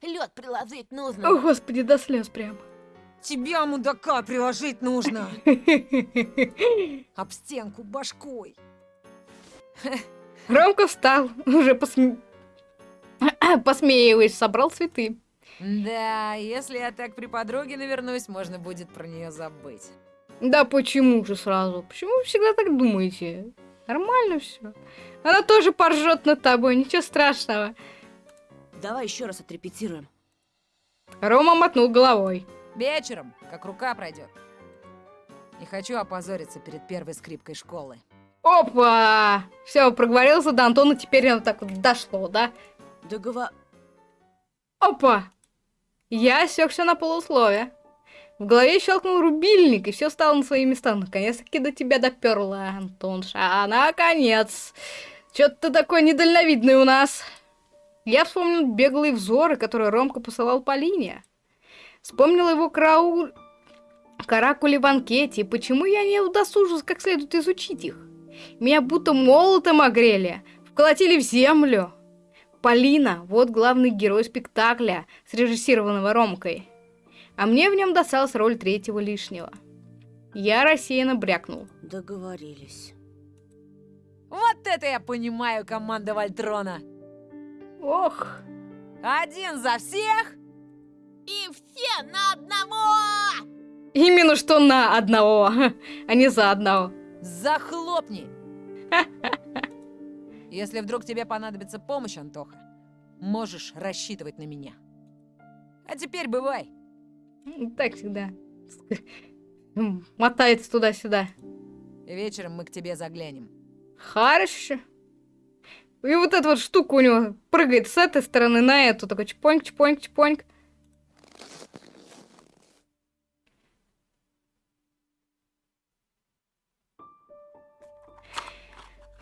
Лед приложить О, нужно. господи, до слез прям. Тебя, мудака, приложить нужно. Об стенку башкой. Ромка встал, уже посме... посмеиваясь, собрал цветы. Да, если я так при подруге навернусь, можно будет про нее забыть. Да почему же сразу? Почему вы всегда так думаете? Нормально все. Она тоже поржет над тобой, ничего страшного. Давай еще раз отрепетируем. Рома мотнул головой. Вечером, как рука пройдет. Не хочу опозориться перед первой скрипкой школы. Опа! Все, проговорился до Антона, теперь оно так вот дошло, да? Договор... Опа! Я осекся на полусловие. В голове щелкнул рубильник, и все стало на свои места. Наконец-таки до тебя доперла, Антонша. А, наконец! Чё ты такой недальновидный у нас? Я вспомнил беглые взоры, которые Ромка посылал Полине. Вспомнил его караул... каракули в анкете, и почему я не удосужился как следует изучить их. Меня будто молотом огрели, вколотили в землю. Полина, вот главный герой спектакля, срежиссированного Ромкой. А мне в нем досталась роль третьего лишнего. Я рассеянно брякнул. Договорились. Вот это я понимаю, команда Вольтрона. Ох, Один за всех. И все на одного! именно что на одного, а не за одного. Захлопни! Если вдруг тебе понадобится помощь, Антоха, можешь рассчитывать на меня. А теперь бывай. Так всегда. Мотается туда-сюда. Вечером мы к тебе заглянем. Хорошо. И вот эта вот штука у него прыгает с этой стороны на эту. Такой чпоньк, чпоньк, чпоньк.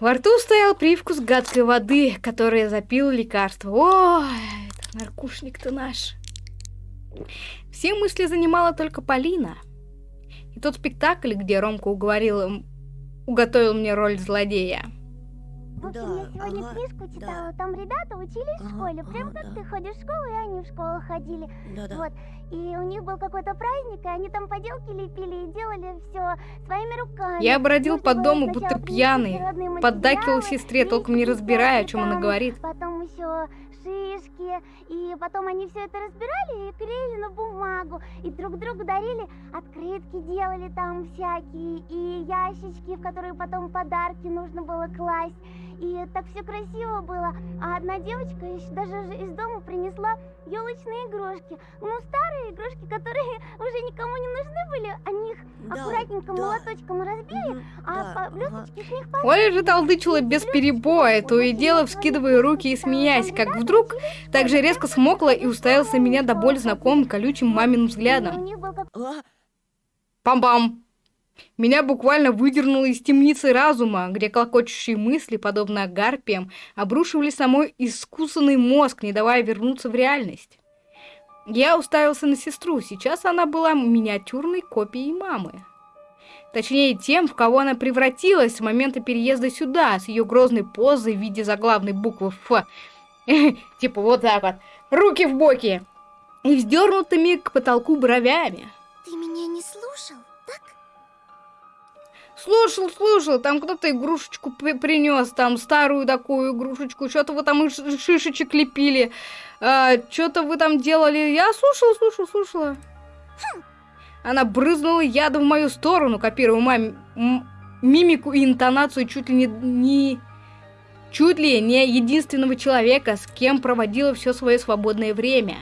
Во рту стоял привкус гадкой воды, которая запила лекарство. Этот наркушник-то наш. Все мысли занимала только Полина. И тот спектакль, где Ромка уговорил, им- уготовил мне роль злодея. В общем, Да, я сегодня ага, книжку да. читала, там ребята учились в Ага, школе, прям ага, как да. ты ходишь в школу, и они в школу ходили. Да-да. Вот. И у них был какой-то праздник, и они там поделки лепили и делали все своими руками. Я бродил Нужно по было дому, будто пьяный. Поддакивал сестре, толком не разбирая, о чем она говорит. Потом еще шишки, и потом они все это разбирали и клеили на бумагу, и друг другу дарили, открытки делали там всякие, и ящички, в которые потом подарки нужно было класть. И так все красиво было. А одна девочка ещё даже из дома принесла елочные игрушки. Ну, старые игрушки, которые уже никому не нужны были, они их Да, аккуратненько да. молоточком разбили, Мгм, а да, по- ага. блесточки с них Оля же толдычила без перебоя, то и дело вскидывая руки и смеясь, как вдруг так же резко смокла и уставилась на меня до боли знакомым колючим маминым У взглядом. них Меня буквально выдернуло из темницы разума, где клокочущие мысли, подобно гарпиям, обрушивались на мой искусанный мозг, не давая вернуться в реальность. Я уставился на сестру, сейчас она была миниатюрной копией мамы. Точнее, тем, в кого она превратилась с момента переезда сюда, с ее грозной позой в виде заглавной буквы «Ф». Типа вот так вот. Руки в боки. И вздернутыми к потолку бровями. Ты меня не так? Слушал, слушал, там кто-то игрушечку принес, там старую такую игрушечку, что-то вы там шишечек лепили, что-то вы там делали. Я слушала, слушала, слушала. Она брызнула ядом в мою сторону, копируя мам- мимику и интонацию чуть ли не, не чуть ли не единственного человека, с кем проводила все свое свободное время.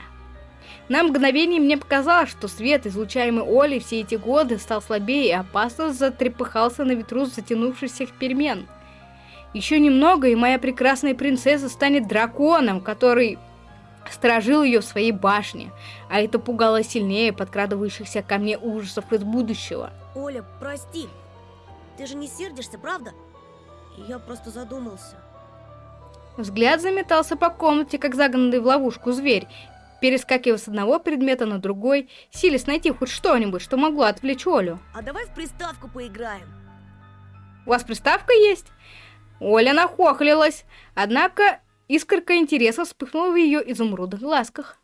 На мгновение мне показалось, что свет, излучаемый Олей все эти годы, стал слабее и опасно затрепыхался на ветру затянувшихся перемен. Еще немного, и моя прекрасная принцесса станет драконом, который сторожил ее в своей башне, а это пугало сильнее подкрадывающихся ко мне ужасов из будущего. Оля, прости. Ты же не сердишься, правда? Я просто задумался. Взгляд заметался по комнате, как загнанный в ловушку зверь, перескакивая с одного предмета на другой, силясь найти хоть что-нибудь, что могло отвлечь Олю. А давай в приставку поиграем. У вас приставка есть? Оля нахохлилась, однако искорка интереса вспыхнула в ее изумрудных глазках.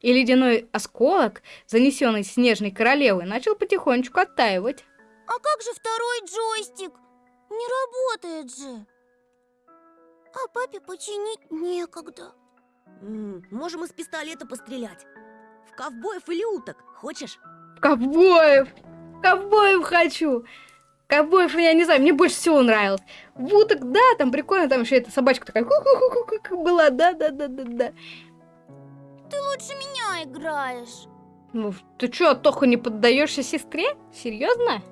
И ледяной осколок, занесенный снежной королевой, начал потихонечку оттаивать. А как же второй джойстик? Не работает же. А папе починить некогда. М, можем из пистолета пострелять. В ковбоев или уток. Хочешь? Ковбоев! Ковбоев хочу! Ковбоев, я не знаю, мне больше всего нравилось. В уток, да, там прикольно, там еще эта собачка такая ку-ку-ку-ку была, да-да-да-да-да. Ты лучше меня играешь. Ну, ты чё, Тоха, не поддаешься сестре? Серьезно?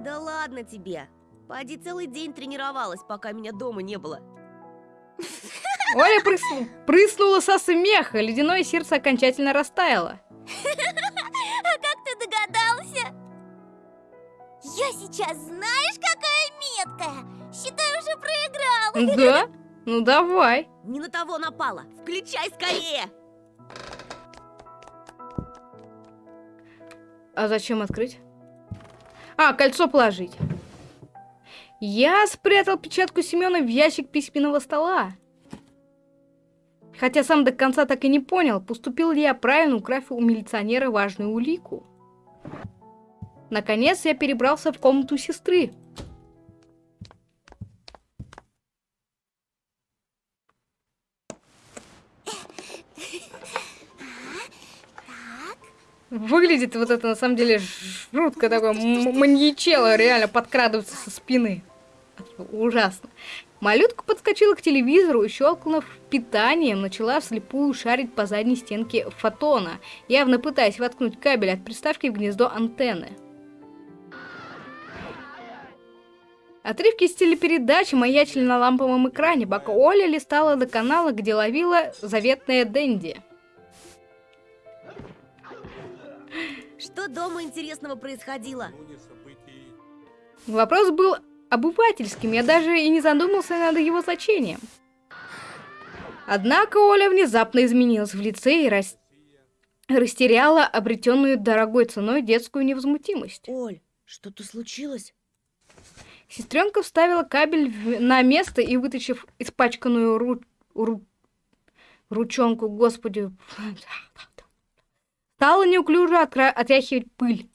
Да ладно тебе. Пади целый день тренировалась, пока меня дома не было. Оля прысну- прыснула со смеха, ледяное сердце окончательно растаяло. А как ты догадался? Я сейчас знаешь, какая меткая? Считай, уже проиграл. Да? Ну давай. Не на того напала. Включай скорее. А зачем открыть? А, кольцо положить. Я спрятал печатку Семена в ящик письменного стола. Хотя сам до конца так и не понял, поступил ли я правильно, украв у милиционера важную улику. Наконец я перебрался в комнату сестры. Выглядит вот это на самом деле жутко такое маньячело, реально подкрадывается со спины. Ужасно. Малютка подскочила к телевизору и, щелкнув питанием, начала вслепую шарить по задней стенке фотона, явно пытаясь воткнуть кабель от приставки в гнездо антенны. Отрывки из телепередачи маячили на ламповом экране, пока Оля листала до канала, где ловила заветная Дэнди. Что дома интересного происходило? Вопрос был обывательским, я даже и не задумался над его значением. Однако Оля внезапно изменилась в лице и рас... растеряла обретенную дорогой ценой детскую невозмутимость. Оль, что-то случилось? Сестренка вставила кабель в- на место и, вытащив испачканную ру... ру- ручонку, господи, стала неуклюже откра- отряхивать пыль.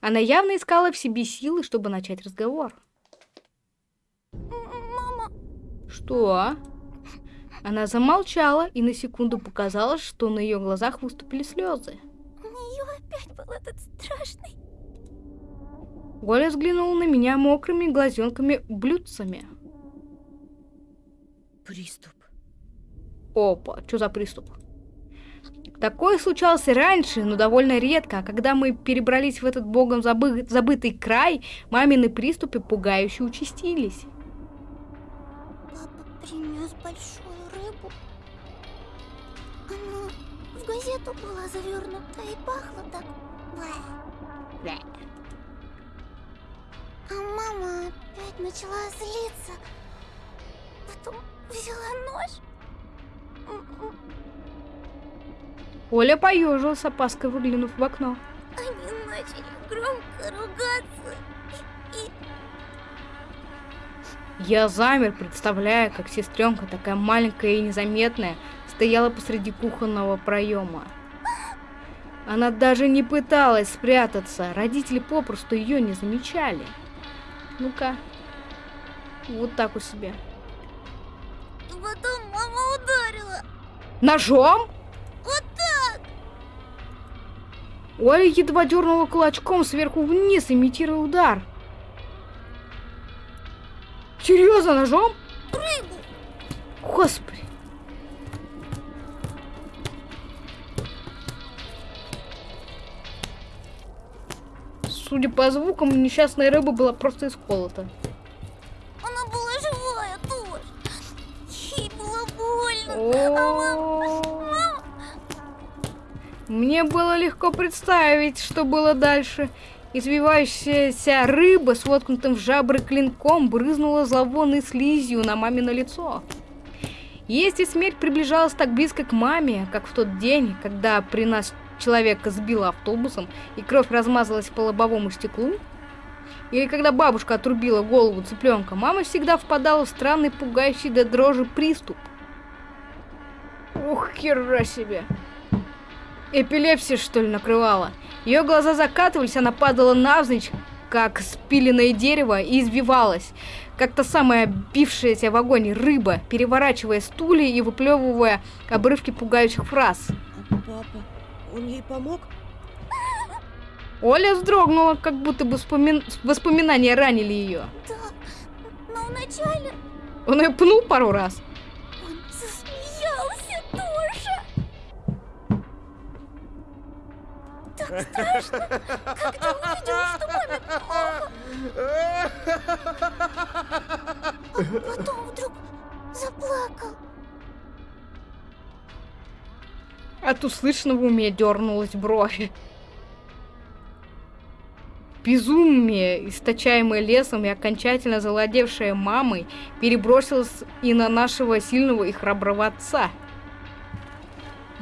Она явно искала в себе силы, чтобы начать разговор. Мама, Что? Она замолчала, и на секунду показалось, что на ее глазах выступили слезы. у нее опять был этот страшный. Оля взглянула на меня мокрыми глазенками-блюдцами. Приступ. Опа, что за приступ? Такое случалось и раньше, но довольно редко, а когда мы перебрались в этот богом забы- забытый край, мамины приступы пугающе участились. Папа принес большую рыбу. Она в газету была завернута и пахла так. А мама опять начала злиться. Потом взяла нож. Оля поежилась, с опаской выглянув в окно. Они начали громко ругаться. Я замер, представляя, как сестренка, такая маленькая и незаметная, стояла посреди кухонного проема. Она даже не пыталась спрятаться, родители попросту ее не замечали. Ну-ка, вот так у себя. И потом мама ударила. Ножом? Вот так. Оля едва дернула кулачком сверху вниз, имитируя удар. Серьезно, ножом? Прыгну! Господи. Судя по звукам, несчастная рыба была просто исколота. Она была живая тоже. Ей было больно. О -о -о -о. Мне было легко представить, что было дальше. Извивающаяся рыба с воткнутым в жабры клинком брызнула зловонной слизью на мамино лицо. Если смерть приближалась так близко к маме, как в тот день, когда при нас человека сбило автобусом и кровь размазалась по лобовому стеклу, или когда бабушка отрубила голову цыпленка, мама всегда впадала в странный, пугающий до дрожи приступ. Ух, хера себе. Эпилепсия, что ли, накрывала. Ее глаза закатывались, она падала навзничь, как спиленное дерево, и избивалась, как та самая бившаяся в огонь рыба, переворачивая стулья и выплевывая обрывки пугающих фраз. А папа, он ей помог? Оля вздрогнула, как будто бы вспомин- воспоминания ранили ее. Да, но вначале Он ее пнул пару раз. Так страшно, когда увидела, что маме плохо. Потом вдруг заплакал. От услышанного у меня дернулась бровь. Безумие, источаемое лесом и окончательно завладевшее мамой, перебросилось и на нашего сильного и храброго отца.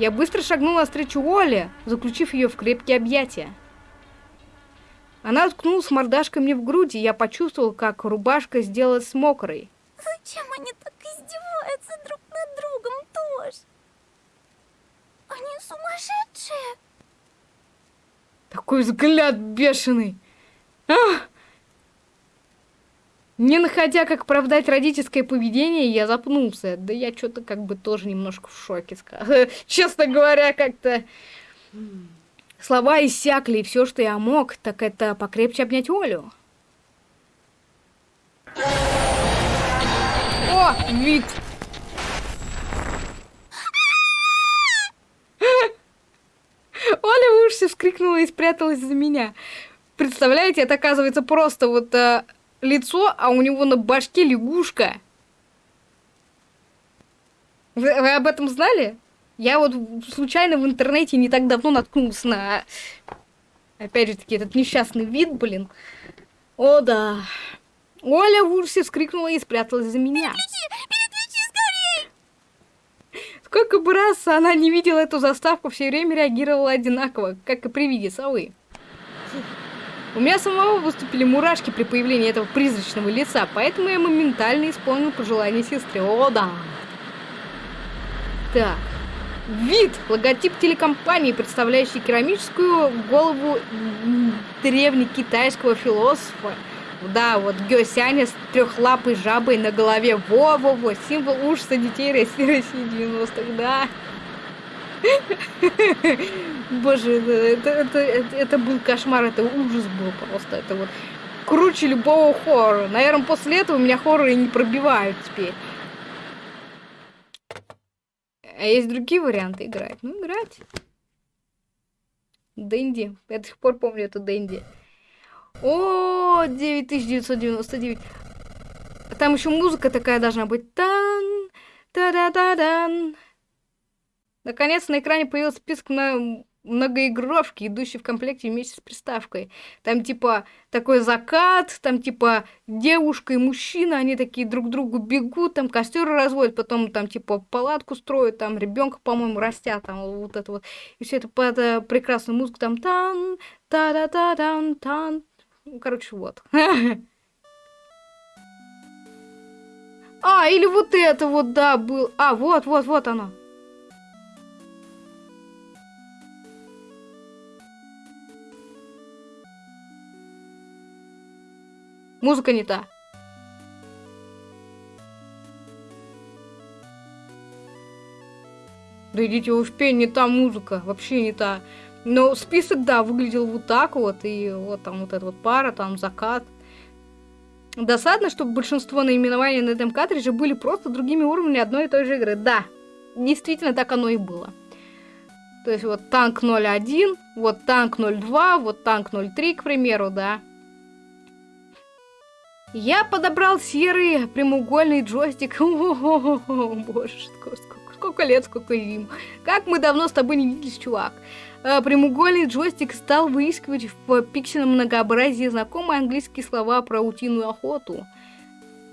Я быстро шагнула навстречу Оле, заключив ее в крепкие объятия. Она уткнулась мордашкой мне в грудь, и я почувствовал, как рубашка сделалась мокрой. Зачем они так издеваются друг над другом тоже? Они сумасшедшие. Такой взгляд бешеный. Ах! Не находя, как оправдать родительское поведение, я запнулся. Да я что-то как бы тоже немножко в шоке. Честно говоря, как-то... Слова иссякли, и все, что я мог, так это покрепче обнять Олю. О, вид! Оля в ужасе вскрикнула и спряталась за меня. Представляете, это оказывается просто вот э, лицо, а у него на башке лягушка. Вы, вы об этом знали? Я вот случайно в интернете не так давно наткнулся на, опять же таки, этот несчастный вид, блин. О, да. Оля в ужасе вскрикнула и спряталась за меня. Сколько бы раз она не видела эту заставку, все время реагировала одинаково, как и при виде совы. У меня самого выступили мурашки при появлении этого призрачного лица, поэтому я моментально исполнил пожелание сестры. О, да. Так. Вид. Логотип телекомпании, представляющий керамическую голову древнекитайского философа. Да, вот Гёсяня с трехлапой жабой на голове. Во-во-во, символ ужаса детей России, России 90-х, да. Боже, это, это, это, это был кошмар, это ужас был просто. Это вот круче любого хоррора. Наверное, после этого меня хорроры не пробивают теперь. А есть другие варианты играть? Ну, играть. Дэнди. Я до сих пор помню эту Дэнди. О, 9999. Там еще музыка такая должна быть. Тан, та да Наконец на экране появился список на многоигровки, идущий в комплекте вместе с приставкой. Там типа такой закат, там типа девушка и мужчина, они такие друг другу бегут, там костер разводят, потом там типа палатку строят, там ребенка, по-моему, растят, там вот это вот. И все это под э, прекрасную музыку, там тан, та да та дан тан ну, Короче, вот. А, или вот это вот, да, был. А, вот, вот, вот оно. Музыка не та. Да идите вы пень, не та музыка, вообще не та. Но список, да, выглядел вот так вот, и вот там вот эта вот пара, там закат. Досадно, что большинство наименований на этом картридже были просто другими уровнями одной и той же игры. Да, действительно так оно и было. То есть вот танк 01, вот танк 02, вот танк 03, к примеру, да. Я подобрал серый прямоугольный джойстик. О, боже, сколько, сколько, лет, сколько зим. Как мы давно с тобой не виделись, чувак. Э, Прямоугольный джойстик стал выискивать в пиксельном многообразии знакомые английские слова про утиную охоту.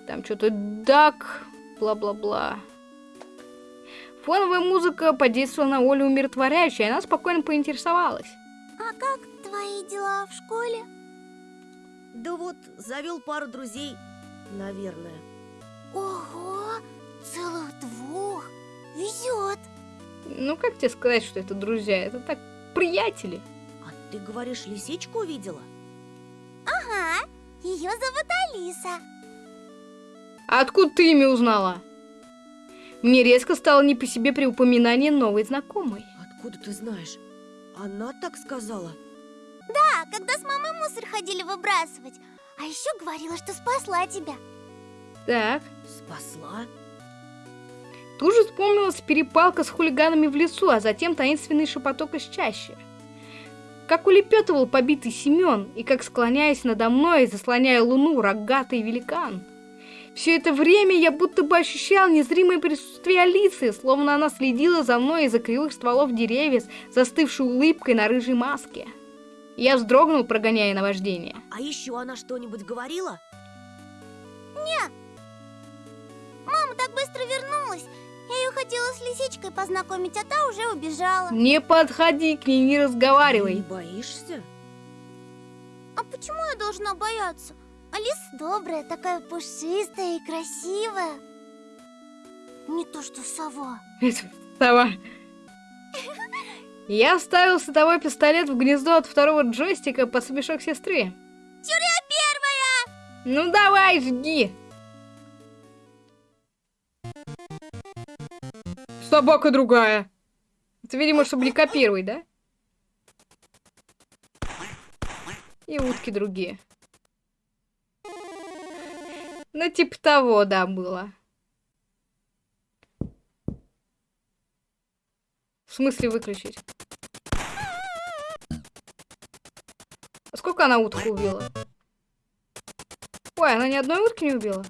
Там что-то дак, бла-бла-бла. Фоновая музыка подействовала на Олю умиротворяюще, и она спокойно поинтересовалась. А как твои дела в школе? Да вот, завел пару друзей, наверное. Ого, целых двух. Везет. Ну, как тебе сказать, что это друзья? Это так, приятели. А ты говоришь, лисичку увидела? Ага, ее зовут Алиса. А откуда ты имя узнала? Мне резко стало не по себе при упоминании новой знакомой. Откуда ты знаешь? Она так сказала. Да, когда с мамой мусор ходили выбрасывать. А еще говорила, что спасла тебя. Так, Спасла? тут же вспомнилась перепалка с хулиганами в лесу, а затем таинственный шепоток из чащи. Как улепетывал побитый Семен, и как склоняясь надо мной, заслоняя луну, рогатый великан. Все это время я будто бы ощущал незримое присутствие Алисы, словно она следила за мной из-за кривых стволов деревьев, застывшей улыбкой на рыжей маске. Я вздрогнул, прогоняя наваждение. А еще она что-нибудь говорила? Мама так быстро вернулась. Я ее хотела с лисичкой познакомить, а та уже убежала. Не подходи к ней, не Не разговаривай. боишься? А почему я должна бояться? Алиса добрая, такая пушистая и красивая. Не то что сова. Это сова. Я вставил световой пистолет в гнездо от второго джойстика под смешок сестры. Тюря первая! Ну давай, жги! Собака другая. Это, видимо, чтобы не копировать, да? И утки другие. Ну, типа того, да, было. Смысле выключить? А Сколько она уток убила? Ой, она ни одной утки не убила?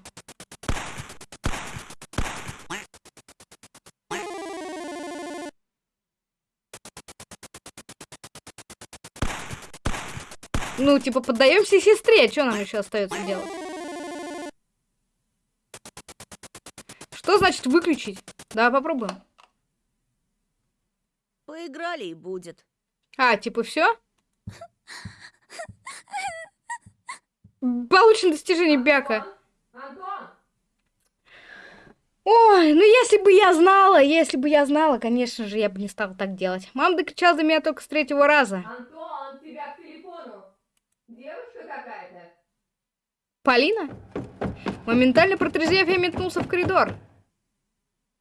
Ну, типа, поддаемся сестре, что нам еще остается делать? Что значит выключить? Давай попробуем. Поиграли и будет. А, типа, все? Получено достижение Бяка. Ой, ну если бы я знала, если бы я знала, конечно же, я бы не стала так делать. Мама докричала до меня только с третьего раза. Антон, тебя к телефону. Девушка какая-то. Полина? Моментально протрезвев, я метнулся в коридор.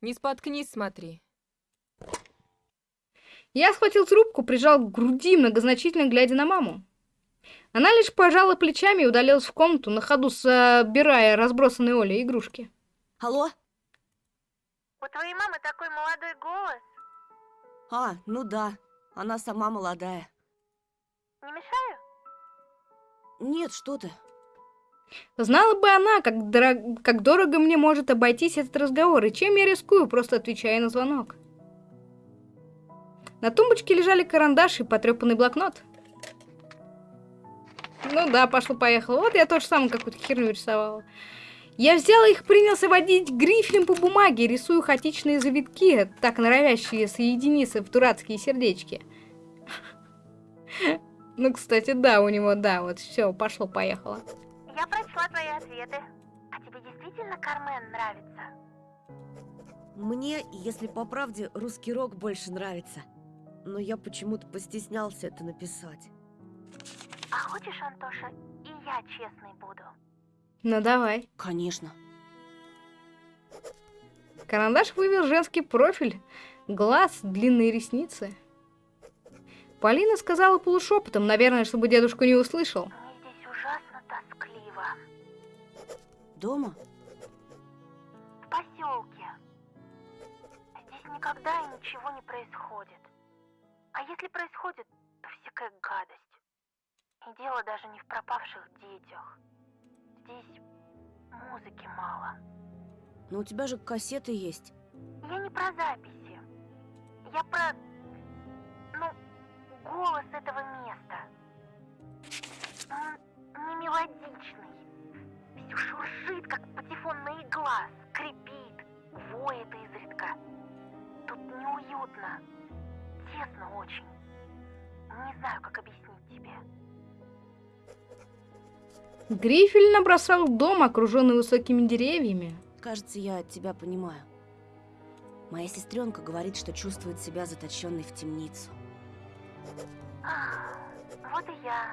Не споткнись, смотри. Я схватил трубку, прижал к груди, многозначительно глядя на маму. Она лишь пожала плечами и удалилась в комнату, на ходу собирая разбросанные Олей игрушки. Алло? У твоей мамы такой молодой голос. А, ну да. Она сама молодая. Не мешаю? Нет, что ты. Знала бы она, как, дорог- как дорого мне может обойтись этот разговор, и чем я рискую, просто отвечая на звонок. На тумбочке лежали карандаш и потрепанный блокнот. Ну да, пошло-поехало. Вот я тоже самое какую-то херню рисовала. Я взяла их, принялся водить грифелем по бумаге, рисую хаотичные завитки, так норовящие соединиться в дурацкие сердечки. Ну, кстати, да, у него, да, вот все, пошло-поехало. Я прочла твои ответы. А тебе действительно Кармен нравится? Мне, если по правде, русский рок больше нравится. Но я почему-то постеснялся это написать. А хочешь, Антоша, и я честной буду? Ну, давай. Конечно. Карандаш вывел женский профиль, глаз, длинные ресницы. Полина сказала полушепотом, наверное, чтобы дедушку не услышал. Мне здесь ужасно тоскливо. Дома? В поселке. Здесь никогда и ничего не происходит. А если происходит, то всякая гадость. И дело даже не в пропавших детях. Здесь музыки мало. Но у тебя же кассеты есть. Я не про записи. Я про... Ну, голос этого места. Он не мелодичный. Все шуршит, как патефонная игла, скрипит, воет изредка. Тут неуютно. Тесно очень. Не знаю, как объяснить тебе. Грифель набросал дом, окруженный высокими деревьями. Кажется, я тебя понимаю. Моя сестренка говорит, что чувствует себя заточенной в темницу. Ах, Вот и я.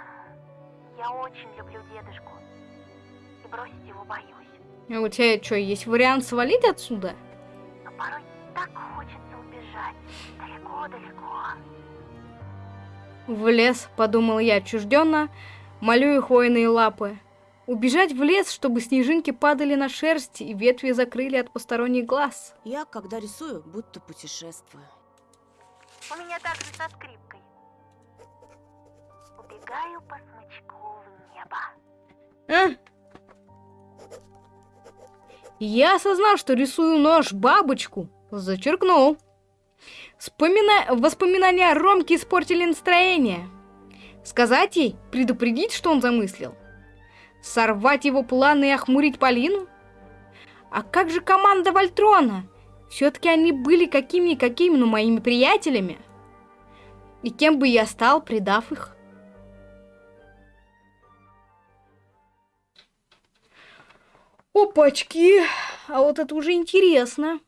Я очень люблю дедушку. И бросить его боюсь. А у тебя что, есть вариант свалить отсюда? Но порой так хочется. Далеко-далеко. В лес, подумал я отчужденно, молю их хвойные лапы. Убежать в лес, чтобы снежинки падали на шерсть и ветви закрыли от посторонних глаз. Я, когда рисую, будто путешествую. У меня также со скрипкой. Убегаю по смычку в небо. А? Я осознал, что рисую нож бабочку. Зачеркнул. Вспомина... Воспоминания о Ромке испортили настроение. Сказать ей, предупредить, что он замыслил? Сорвать его планы и охмурить Полину? А как же команда Вольтрона? Все-таки они были какими-какими, но моими приятелями. И кем бы я стал, предав их? Опачки! А вот это уже интересно.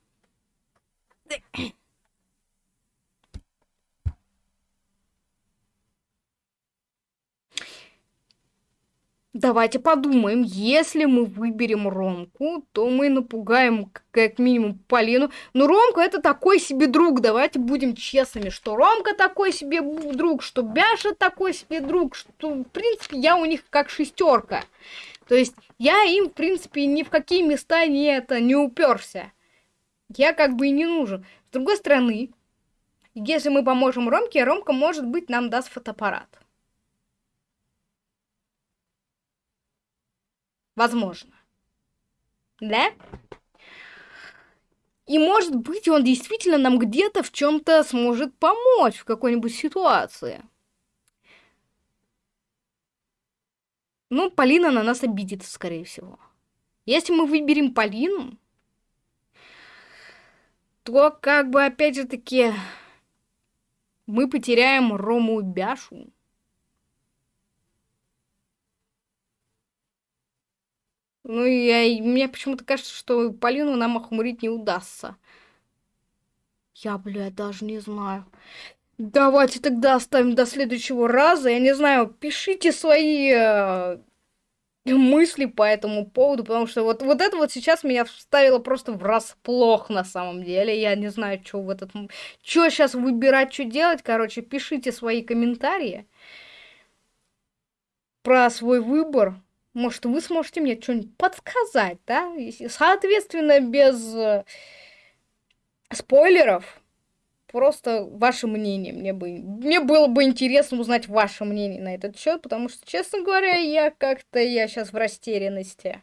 Давайте подумаем, если мы выберем Ромку, то мы напугаем как минимум Полину. Но Ромка это такой себе друг, давайте будем честными, что Ромка такой себе друг, что Бяша такой себе друг, что в принципе я у них как шестерка. То есть я им в принципе ни в какие места не это не уперся. Я как бы и не нужен. С другой стороны, если мы поможем Ромке, Ромка может быть нам даст фотоаппарат. Возможно. Да? И может быть, он действительно нам где-то в чем-то сможет помочь в какой-нибудь ситуации. Ну, Полина на нас обидится, скорее всего. Если мы выберем Полину, то как бы опять же таки мы потеряем Рому Бяшу. Ну, я, мне почему-то кажется, что Полину нам охмурить не удастся. Я, блядь, даже не знаю. Давайте тогда оставим до следующего раза. Я не знаю, пишите свои э, мысли по этому поводу, потому что вот, вот это вот сейчас меня вставило просто врасплох на самом деле. Я не знаю, что в этот... Что сейчас выбирать, что делать. Короче, пишите свои комментарии про свой выбор. Может, вы сможете мне что-нибудь подсказать, да? Соответственно, без э, спойлеров. Просто ваше мнение. Мне, бы, мне было бы интересно узнать ваше мнение на этот счет, потому что, честно говоря, я как-то, я сейчас в растерянности.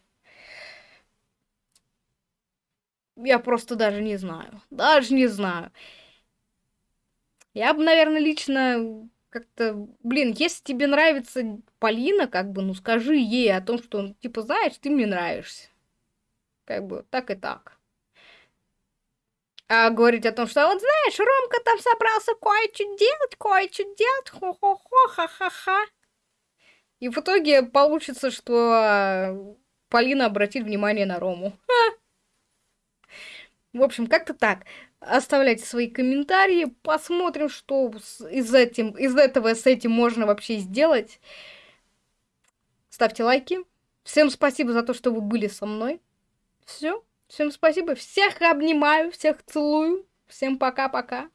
Я просто даже не знаю. Даже не знаю. Я бы, наверное, лично как-то, блин, если тебе нравится Полина, как бы, ну скажи ей о том, что, типа, знаешь, ты мне нравишься. Как бы, так и так. А говорить о том, что вот знаешь, Ромка там собрался кое-что делать, кое-что делать, хо-хо-хо, ха-ха-ха. И в итоге получится, что а, Полина обратит внимание на Рому. Ха. В общем, как-то так. Оставляйте свои комментарии, посмотрим, что из, этим, из этого с этим можно вообще сделать. Ставьте лайки. Всем спасибо за то, что вы были со мной. Все. Всем спасибо. Всех обнимаю, всех целую. Всем пока-пока.